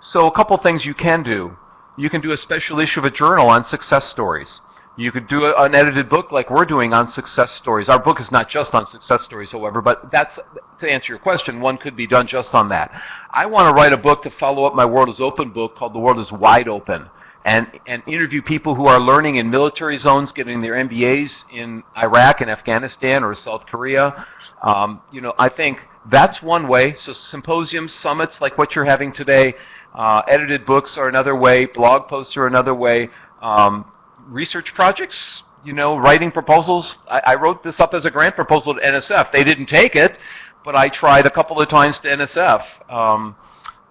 So a couple things you can do. You can do a special issue of a journal on success stories. You could do a, an edited book like we're doing on success stories. Our book is not just on success stories, however, but that's to answer your question. One could be done just on that. I want to write a book to follow up my World is Open book called The World is Wide Open, and and interview people who are learning in military zones, getting their MBAs in Iraq and Afghanistan or South Korea. Um, you know, I think that's one way. So symposiums, summits like what you're having today, uh, edited books are another way. Blog posts are another way. Um, research projects, you know, writing proposals. I, I, wrote this up as a grant proposal to NSF. They didn't take it, but I tried a couple of times to NSF. Um,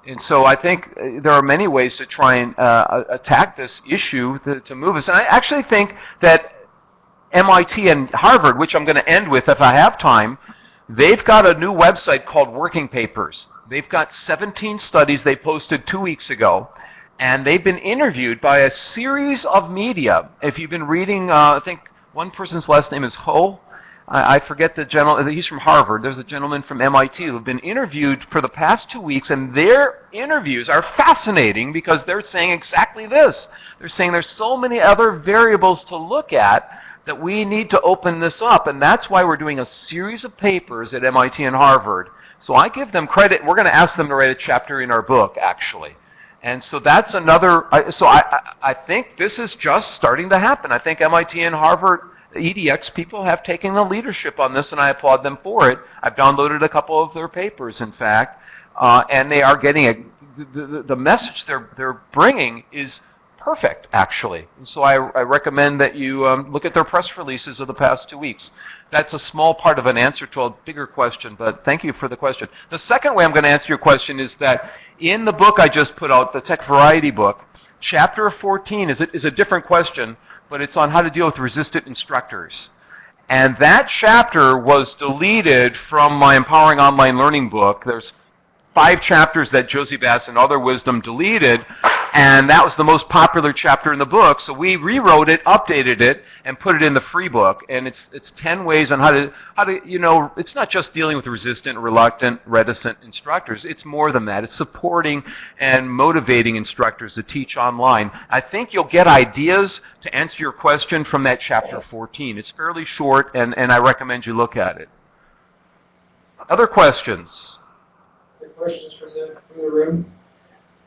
and so I think uh, there are many ways to try and uh, attack this issue to, to, move us. And I actually think that MIT and Harvard, which I'm going to end with if I have time, they've got a new website called Working Papers. They've got 17 studies they posted two weeks ago and they've been interviewed by a series of media. If you've been reading, uh, I think one person's last name is Ho. I, I forget the gentleman. He's from Harvard. There's a gentleman from MIT who've been interviewed for the past two weeks, and their interviews are fascinating because they're saying exactly this. They're saying there's so many other variables to look at that we need to open this up, and that's why we're doing a series of papers at MIT and Harvard. So I give them credit. We're going to ask them to write a chapter in our book, actually. And so that's another, so I, I think this is just starting to happen. I think MIT and Harvard edX people have taken the leadership on this, and I applaud them for it. I've downloaded a couple of their papers, in fact, uh, and they are getting a, the, the, the message they're, they're bringing is perfect, actually. And so I, I recommend that you um, look at their press releases of the past two weeks. That's a small part of an answer to a bigger question, but thank you for the question. The second way I'm going to answer your question is that in the book I just put out, the TEC-VARIETY book, chapter 14 is is a different question, but it's on how to deal with resistant instructors. And that chapter was deleted from my Empowering Online Learning book. There's five chapters that Jossey-Bass and Other Wisdom deleted, and that was the most popular chapter in the book. So we rewrote it, updated it, and put it in the free book. And it's it's ten ways on how to how to you know it's not just dealing with resistant, reluctant, reticent instructors. It's more than that. It's supporting and motivating instructors to teach online. I think you'll get ideas to answer your question from that chapter 14. It's fairly short, and and I recommend you look at it. Other questions? Any questions from the, from the room?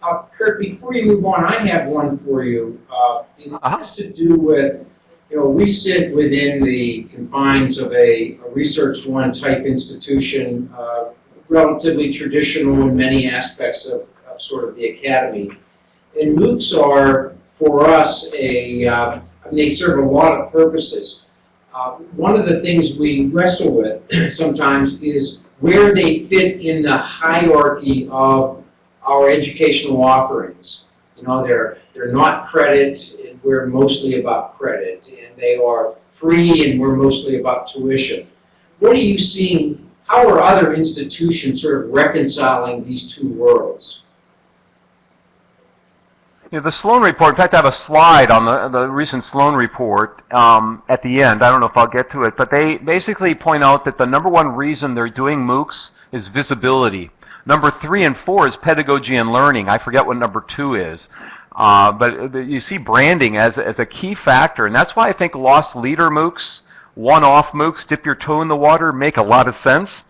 Uh, Curt, before you move on, I have one for you. Uh, it Uh-huh. has to do with, you know, we sit within the confines of a, a Research One type institution, uh, relatively traditional in many aspects of, of sort of the academy. And MOOCs are, for us, a, uh, I mean, they serve a lot of purposes. Uh, one of the things we wrestle with sometimes is where they fit in the hierarchy of our educational offerings. You know, they're, they're not credit, and we're mostly about credit, and they are free, and we're mostly about tuition. What are you seeing, how are other institutions sort of reconciling these two worlds? Know, the Sloan report, in fact, I have a slide on the, the recent Sloan report um, at the end. I don't know if I'll get to it, but they basically point out that the number one reason they're doing MOOCs is visibility. Number three and four is pedagogy and learning. I forget what number two is. Uh, but you see branding as, as a key factor, and that's why I think lost leader MOOCs, one-off MOOCs, dip your toe in the water, make a lot of sense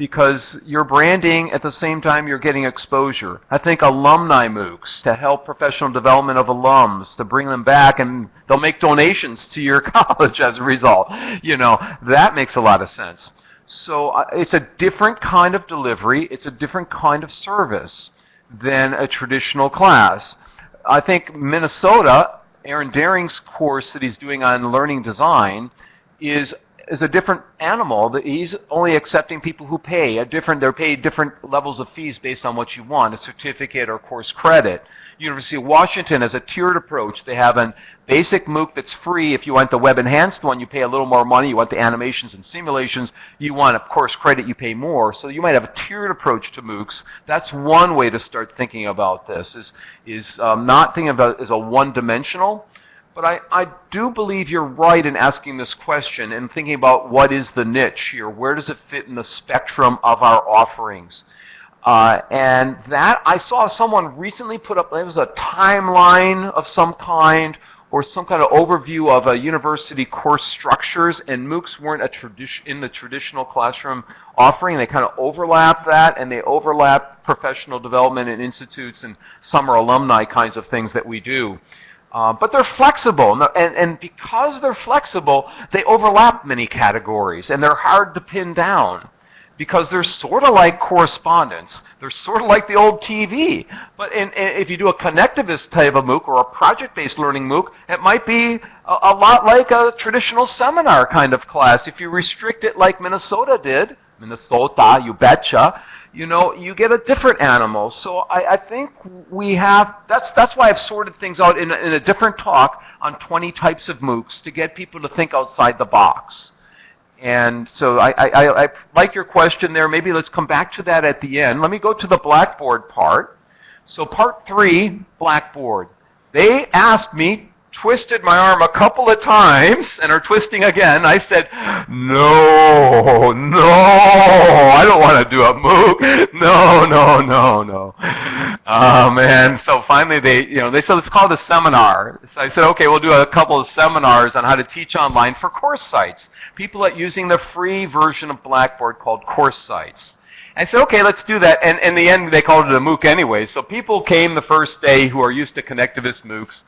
because you're branding at the same time you're getting exposure. I think alumni MOOCs to help professional development of alums, to bring them back and they'll make donations to your college as a result. You know, that makes a lot of sense. So uh, it's a different kind of delivery, it's a different kind of service than a traditional class. I think Minnesota, Aaron Doering's course that he's doing on learning design is is a different animal. He's only accepting people who pay a different. They're paid different levels of fees based on what you want, a certificate or course credit. University of Washington has a tiered approach. They have a basic MOOC that's free. If you want the web enhanced one, you pay a little more money. You want the animations and simulations, you want a course credit, you pay more. So you might have a tiered approach to MOOCs. That's one way to start thinking about this. Is is um, not thinking about it as a one-dimensional. But I, I do believe you're right in asking this question and thinking about what is the niche here? Where does it fit in the spectrum of our offerings? Uh, and that, I saw someone recently put up, it was a timeline of some kind or some kind of overview of a university course structures, and MOOCs weren't a tradition in the traditional classroom offering. They kind of overlap that, and they overlap professional development and institutes and summer alumni kinds of things that we do. Uh, but they're flexible, and, and because they're flexible, they overlap many categories, and they're hard to pin down because they're sort of like correspondence. They're sort of like the old TV. But in, in, if you do a connectivist type of MOOC or a project-based learning MOOC, it might be a, a, lot like a traditional seminar kind of class. If you restrict it like Minnesota did, Minnesota, you betcha, you know, you get a different animal. So I, I think we have, that's, that's why I've sorted things out in a, in a different talk on 20 types of MOOCs to get people to think outside the box. And so I, I, I, like your question there. Maybe let's come back to that at the end. Let me go to the Blackboard part. So part three, Blackboard. They asked me, twisted my arm a couple of times, and are twisting again. I said, no, no, I don't want to do a MOOC. No, no, no, no. Um, oh, man. So finally they, you know, they said, let's call seminar. So I said, okay, we'll do a couple of seminars on how to teach online for CourseSites. People are using the free version of Blackboard called CourseSites. I said, okay, let's do that. And in the end, they called it a MOOC anyway. So people came the first day who are used to connectivist MOOCs,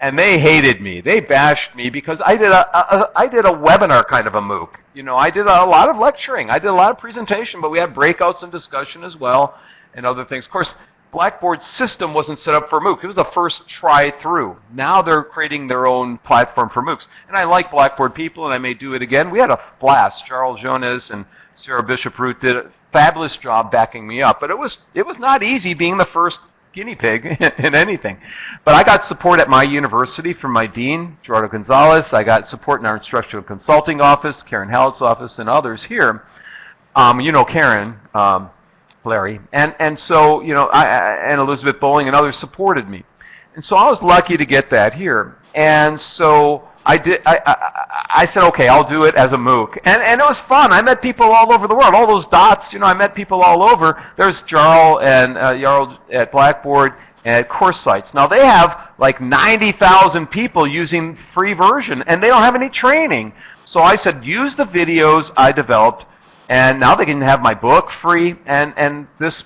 and they hated me. They bashed me because I did a, a I did a webinar kind of a MOOC. You know, I did a lot of lecturing. I did a lot of presentation, but we had breakouts and discussion as well and other things. Of course, Blackboard's system wasn't set up for MOOC. It was the first try through. Now they're creating their own platform for MOOCs. And I like Blackboard people, and I may do it again. We had a blast. Charles Jonas and Sarah Bishop Root did a fabulous job backing me up. But it was, it was not easy being the first guinea pig in anything. But I got support at my university from my dean, Gerardo Gonzalez. I got support in our instructional consulting office, Karen Hallett's office, and others here. Um, you know Karen. Um, Larry. And, and so, you know, I, and Elizabeth Bowling and others supported me. And so I was lucky to get that here. And so I did, I, I, I- said, okay, I'll do it as a MOOC. And, and it was fun. I met people all over the world. All those dots, you know, I met people all over. There's Jarl and uh, Jarl at Blackboard and CourseSites. Now they have like 90,000 people using free version and they don't have any training. So I said, use the videos I developed and now they can have my book free and, and this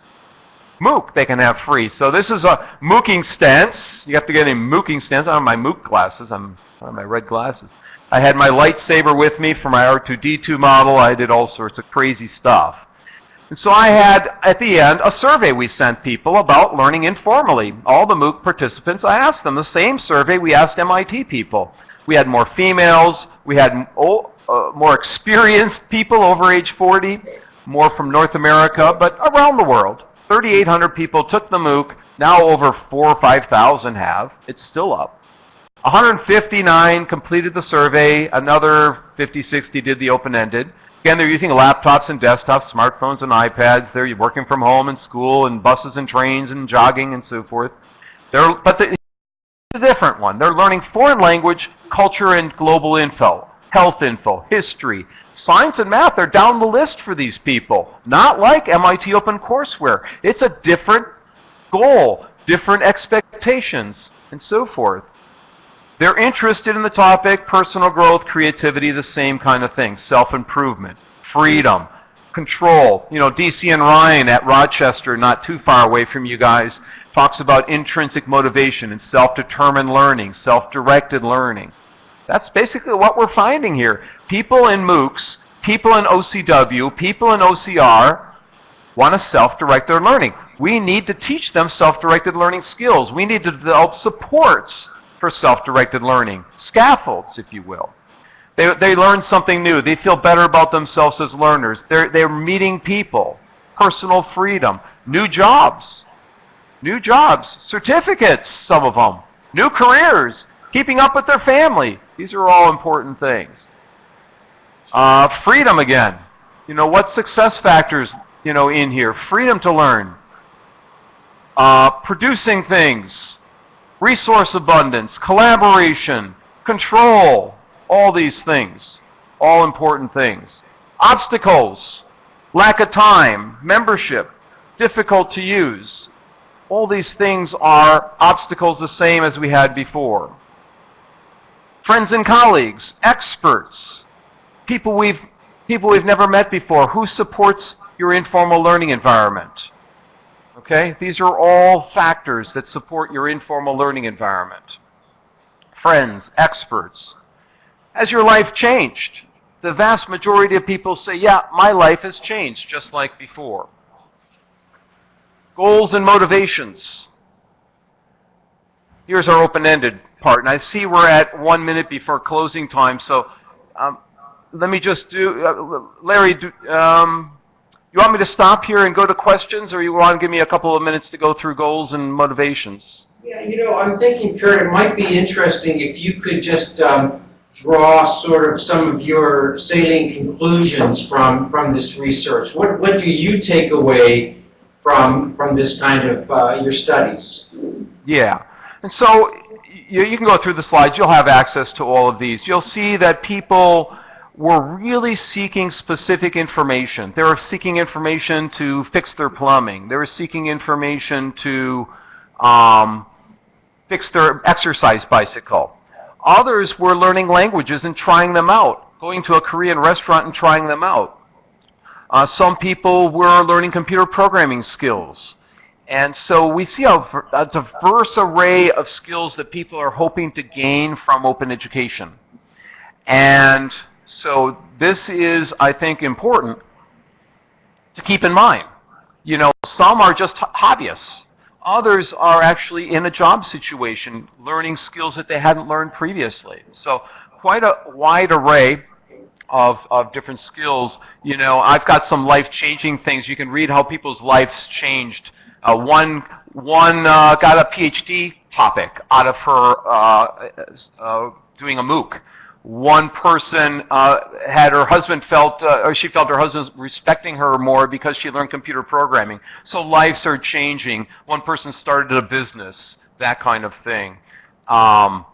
MOOC they can have free. So this is a mooking stance. You have to get any mooking stance. I have my MOOC glasses. I'm, My red glasses. I had my lightsaber with me for my R2D2 model. I did all sorts of crazy stuff. And so I had, at the end, a survey we sent people about learning informally. All the MOOC participants, I asked them the same survey we asked MIT people. We had more females, we had uh, more experienced people over age 40, more from North America, but around the world. 3,800 people took the MOOC. Now over 4 or 5,000 have. It's still up. 159 completed the survey. Another 50, 60 did the open-ended. Again, they're using laptops and desktops, smartphones and iPads. They're working from home and school and buses and trains and jogging and so forth. They're, but the, a different one. They're learning foreign language, culture, and global info, health info, history. Science and math are down the list for these people. Not like MIT OpenCourseWare. It's a different goal, different expectations, and so forth. They're interested in the topic, personal growth, creativity, the same kind of thing, self-improvement, freedom, control. You know, Deci and Ryan at Rochester, not too far away from you guys, talks about intrinsic motivation and self-determined learning, self-directed learning. That's basically what we're finding here. People in MOOCs, people in OCW, people in OCR want to self-direct their learning. We need to teach them self-directed learning skills. We need to develop supports for self-directed learning, scaffolds, if you will. They, they learn something new. They feel better about themselves as learners. They're, they're meeting people, personal freedom, new jobs, new jobs, certificates, some of them, new careers, keeping up with their family. These are all important things. Uh, freedom again. You know, what success factors, you know, in here? Freedom to learn. Uh, producing things. Resource abundance. Collaboration. Control. All these things. All important things. Obstacles. Lack of time. Membership. Difficult to use. All these things are obstacles the same as we had before. Friends and colleagues. Experts people we've people we've never met before who supports your informal learning environment okay? These are all factors that support your informal learning environment. Friends experts. Has your life changed? The vast majority of people say yeah my life has changed just like before. Goals and motivations. Here's our open-ended part and i see we're at one minute before closing time so um, let me just do, uh, Larry, do, um, you want me to stop here and go to questions, or you want to give me a couple of minutes to go through goals and motivations? Yeah, you know, I'm thinking, Curt, it might be interesting if you could just um, draw sort of some of your salient conclusions from, from this research. What, what do you take away from, from this kind of, uh, your studies? Yeah. And so you, you can go through the slides. You'll have access to all of these. You'll see that people were really seeking specific information. They were seeking information to fix their plumbing. They were seeking information to um, fix their exercise bicycle. Others were learning languages and trying them out, going to a Korean restaurant and trying them out. Uh, some people were learning computer programming skills. And so we see a, a diverse array of skills that people are hoping to gain from open education. And so this is, I think, important to keep in mind. You know, some are just hobbyists. Others are actually in a job situation, learning skills that they hadn't learned previously. So quite a wide array of, of different skills. You know, I've got some life-changing things. You can read how people's lives changed. Uh, one one uh, got a PhD topic out of her uh, uh, doing a MOOC. One person uh, had her husband felt, uh, or she felt her husband was respecting her more because she learned computer programming. So lives are changing. One person started a business, that kind of thing. Um,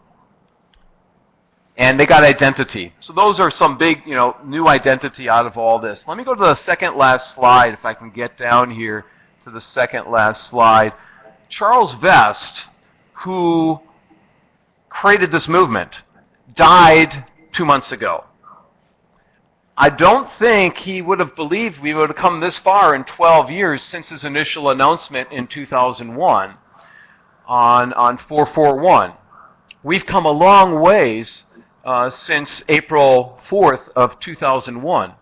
and they got identity. So those are some big, you know, new identity out of all this. Let me go to the second last slide, if I can get down here to the second last slide. Charles Vest, who created this movement, died two months ago. I don't think he would have believed we would have come this far in 12 years since his initial announcement in 2001 on, on 441. We've come a long ways uh, since April 4th of 2001.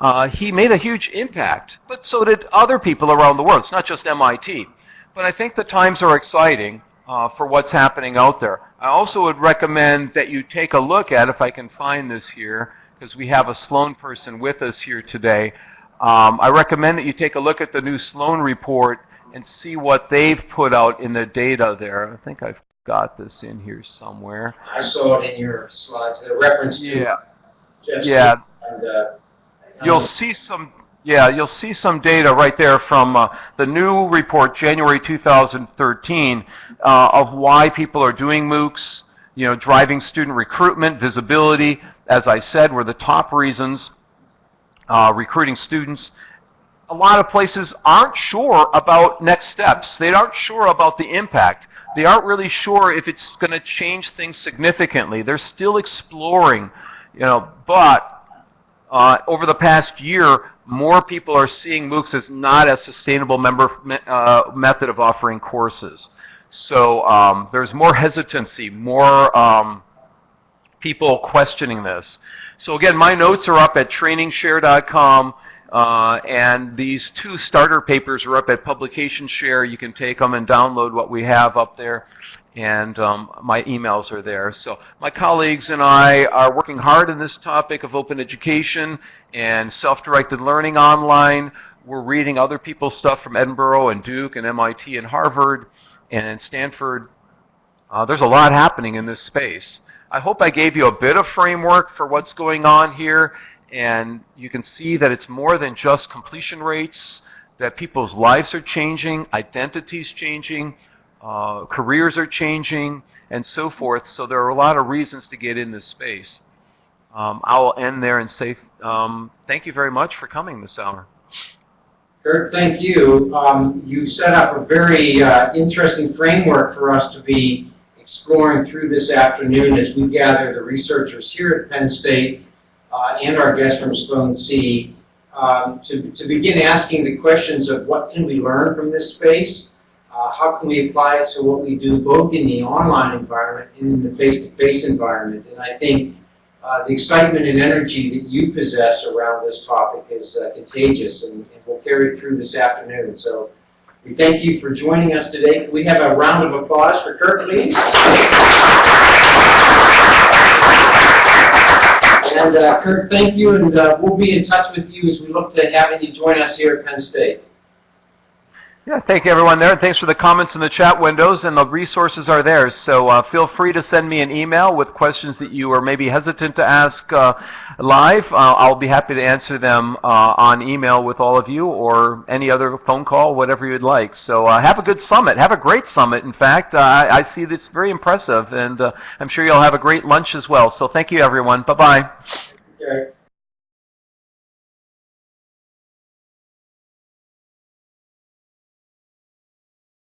Uh, he made a huge impact, but so did other people around the world. It's not just MIT. But I think the times are exciting uh, for what's happening out there. I also would recommend that you take a look at, if I can find this here, because we have a Sloan person with us here today. Um, I recommend that you take a look at the new Sloan report and see what they've put out in the data there. I think I've got this in here somewhere. I saw it in your slides, the reference to Yeah, Jeff yeah. and, uh, You'll see some, yeah, you'll see some data right there from uh, the new report, January 2013, uh, of why people are doing MOOCs, you know, driving student recruitment, visibility, as I said, were the top reasons, uh, recruiting students. A lot of places aren't sure about next steps. They aren't sure about the impact. They aren't really sure if it's going to change things significantly. They're still exploring, you know, but uh, over the past year, more people are seeing MOOCs as not a sustainable member, uh, method of offering courses. So um, there's more hesitancy, more um, people questioning this. So again, my notes are up at trainingshare.com. Uh, and these two starter papers are up at Publication Share. You can take them and download what we have up there and um, my emails are there. So my colleagues and I are working hard on this topic of open education and self-directed learning online. We're reading other people's stuff from Edinburgh and Duke and MIT and Harvard and Stanford. Uh, there's a lot happening in this space. I hope I gave you a bit of framework for what's going on here and you can see that it's more than just completion rates, that people's lives are changing, identities changing, uh, careers are changing, and so forth. So there are a lot of reasons to get in this space. Um, I will end there and say um, thank you very much for coming this hour. Curt, thank you. Um, you set up a very uh, interesting framework for us to be exploring through this afternoon as we gather the researchers here at Penn State and our guests from Sloan C um, to, to begin asking the questions of what can we learn from this space uh, how can we apply it to what we do both in the online environment and in the face-to-face -face environment? And I think uh, the excitement and energy that you possess around this topic is uh, contagious and, and will carry through this afternoon. So we thank you for joining us today. We have a round of applause for Curt, please? And uh, Curt, thank you, and uh, we'll be in touch with you as we look to having you join us here at Penn State. Yeah, thank you everyone there. And Thanks for the comments in the chat windows and the resources are there. So uh, feel free to send me an email with questions that you are maybe hesitant to ask uh, live. Uh, I'll be happy to answer them uh, on email with all of you or any other phone call, whatever you'd like. So uh, have a good summit. Have a great summit, in fact. Uh, I, I, see that's very impressive and I'm sure you'll have a great lunch as well. So thank you everyone. Bye-bye.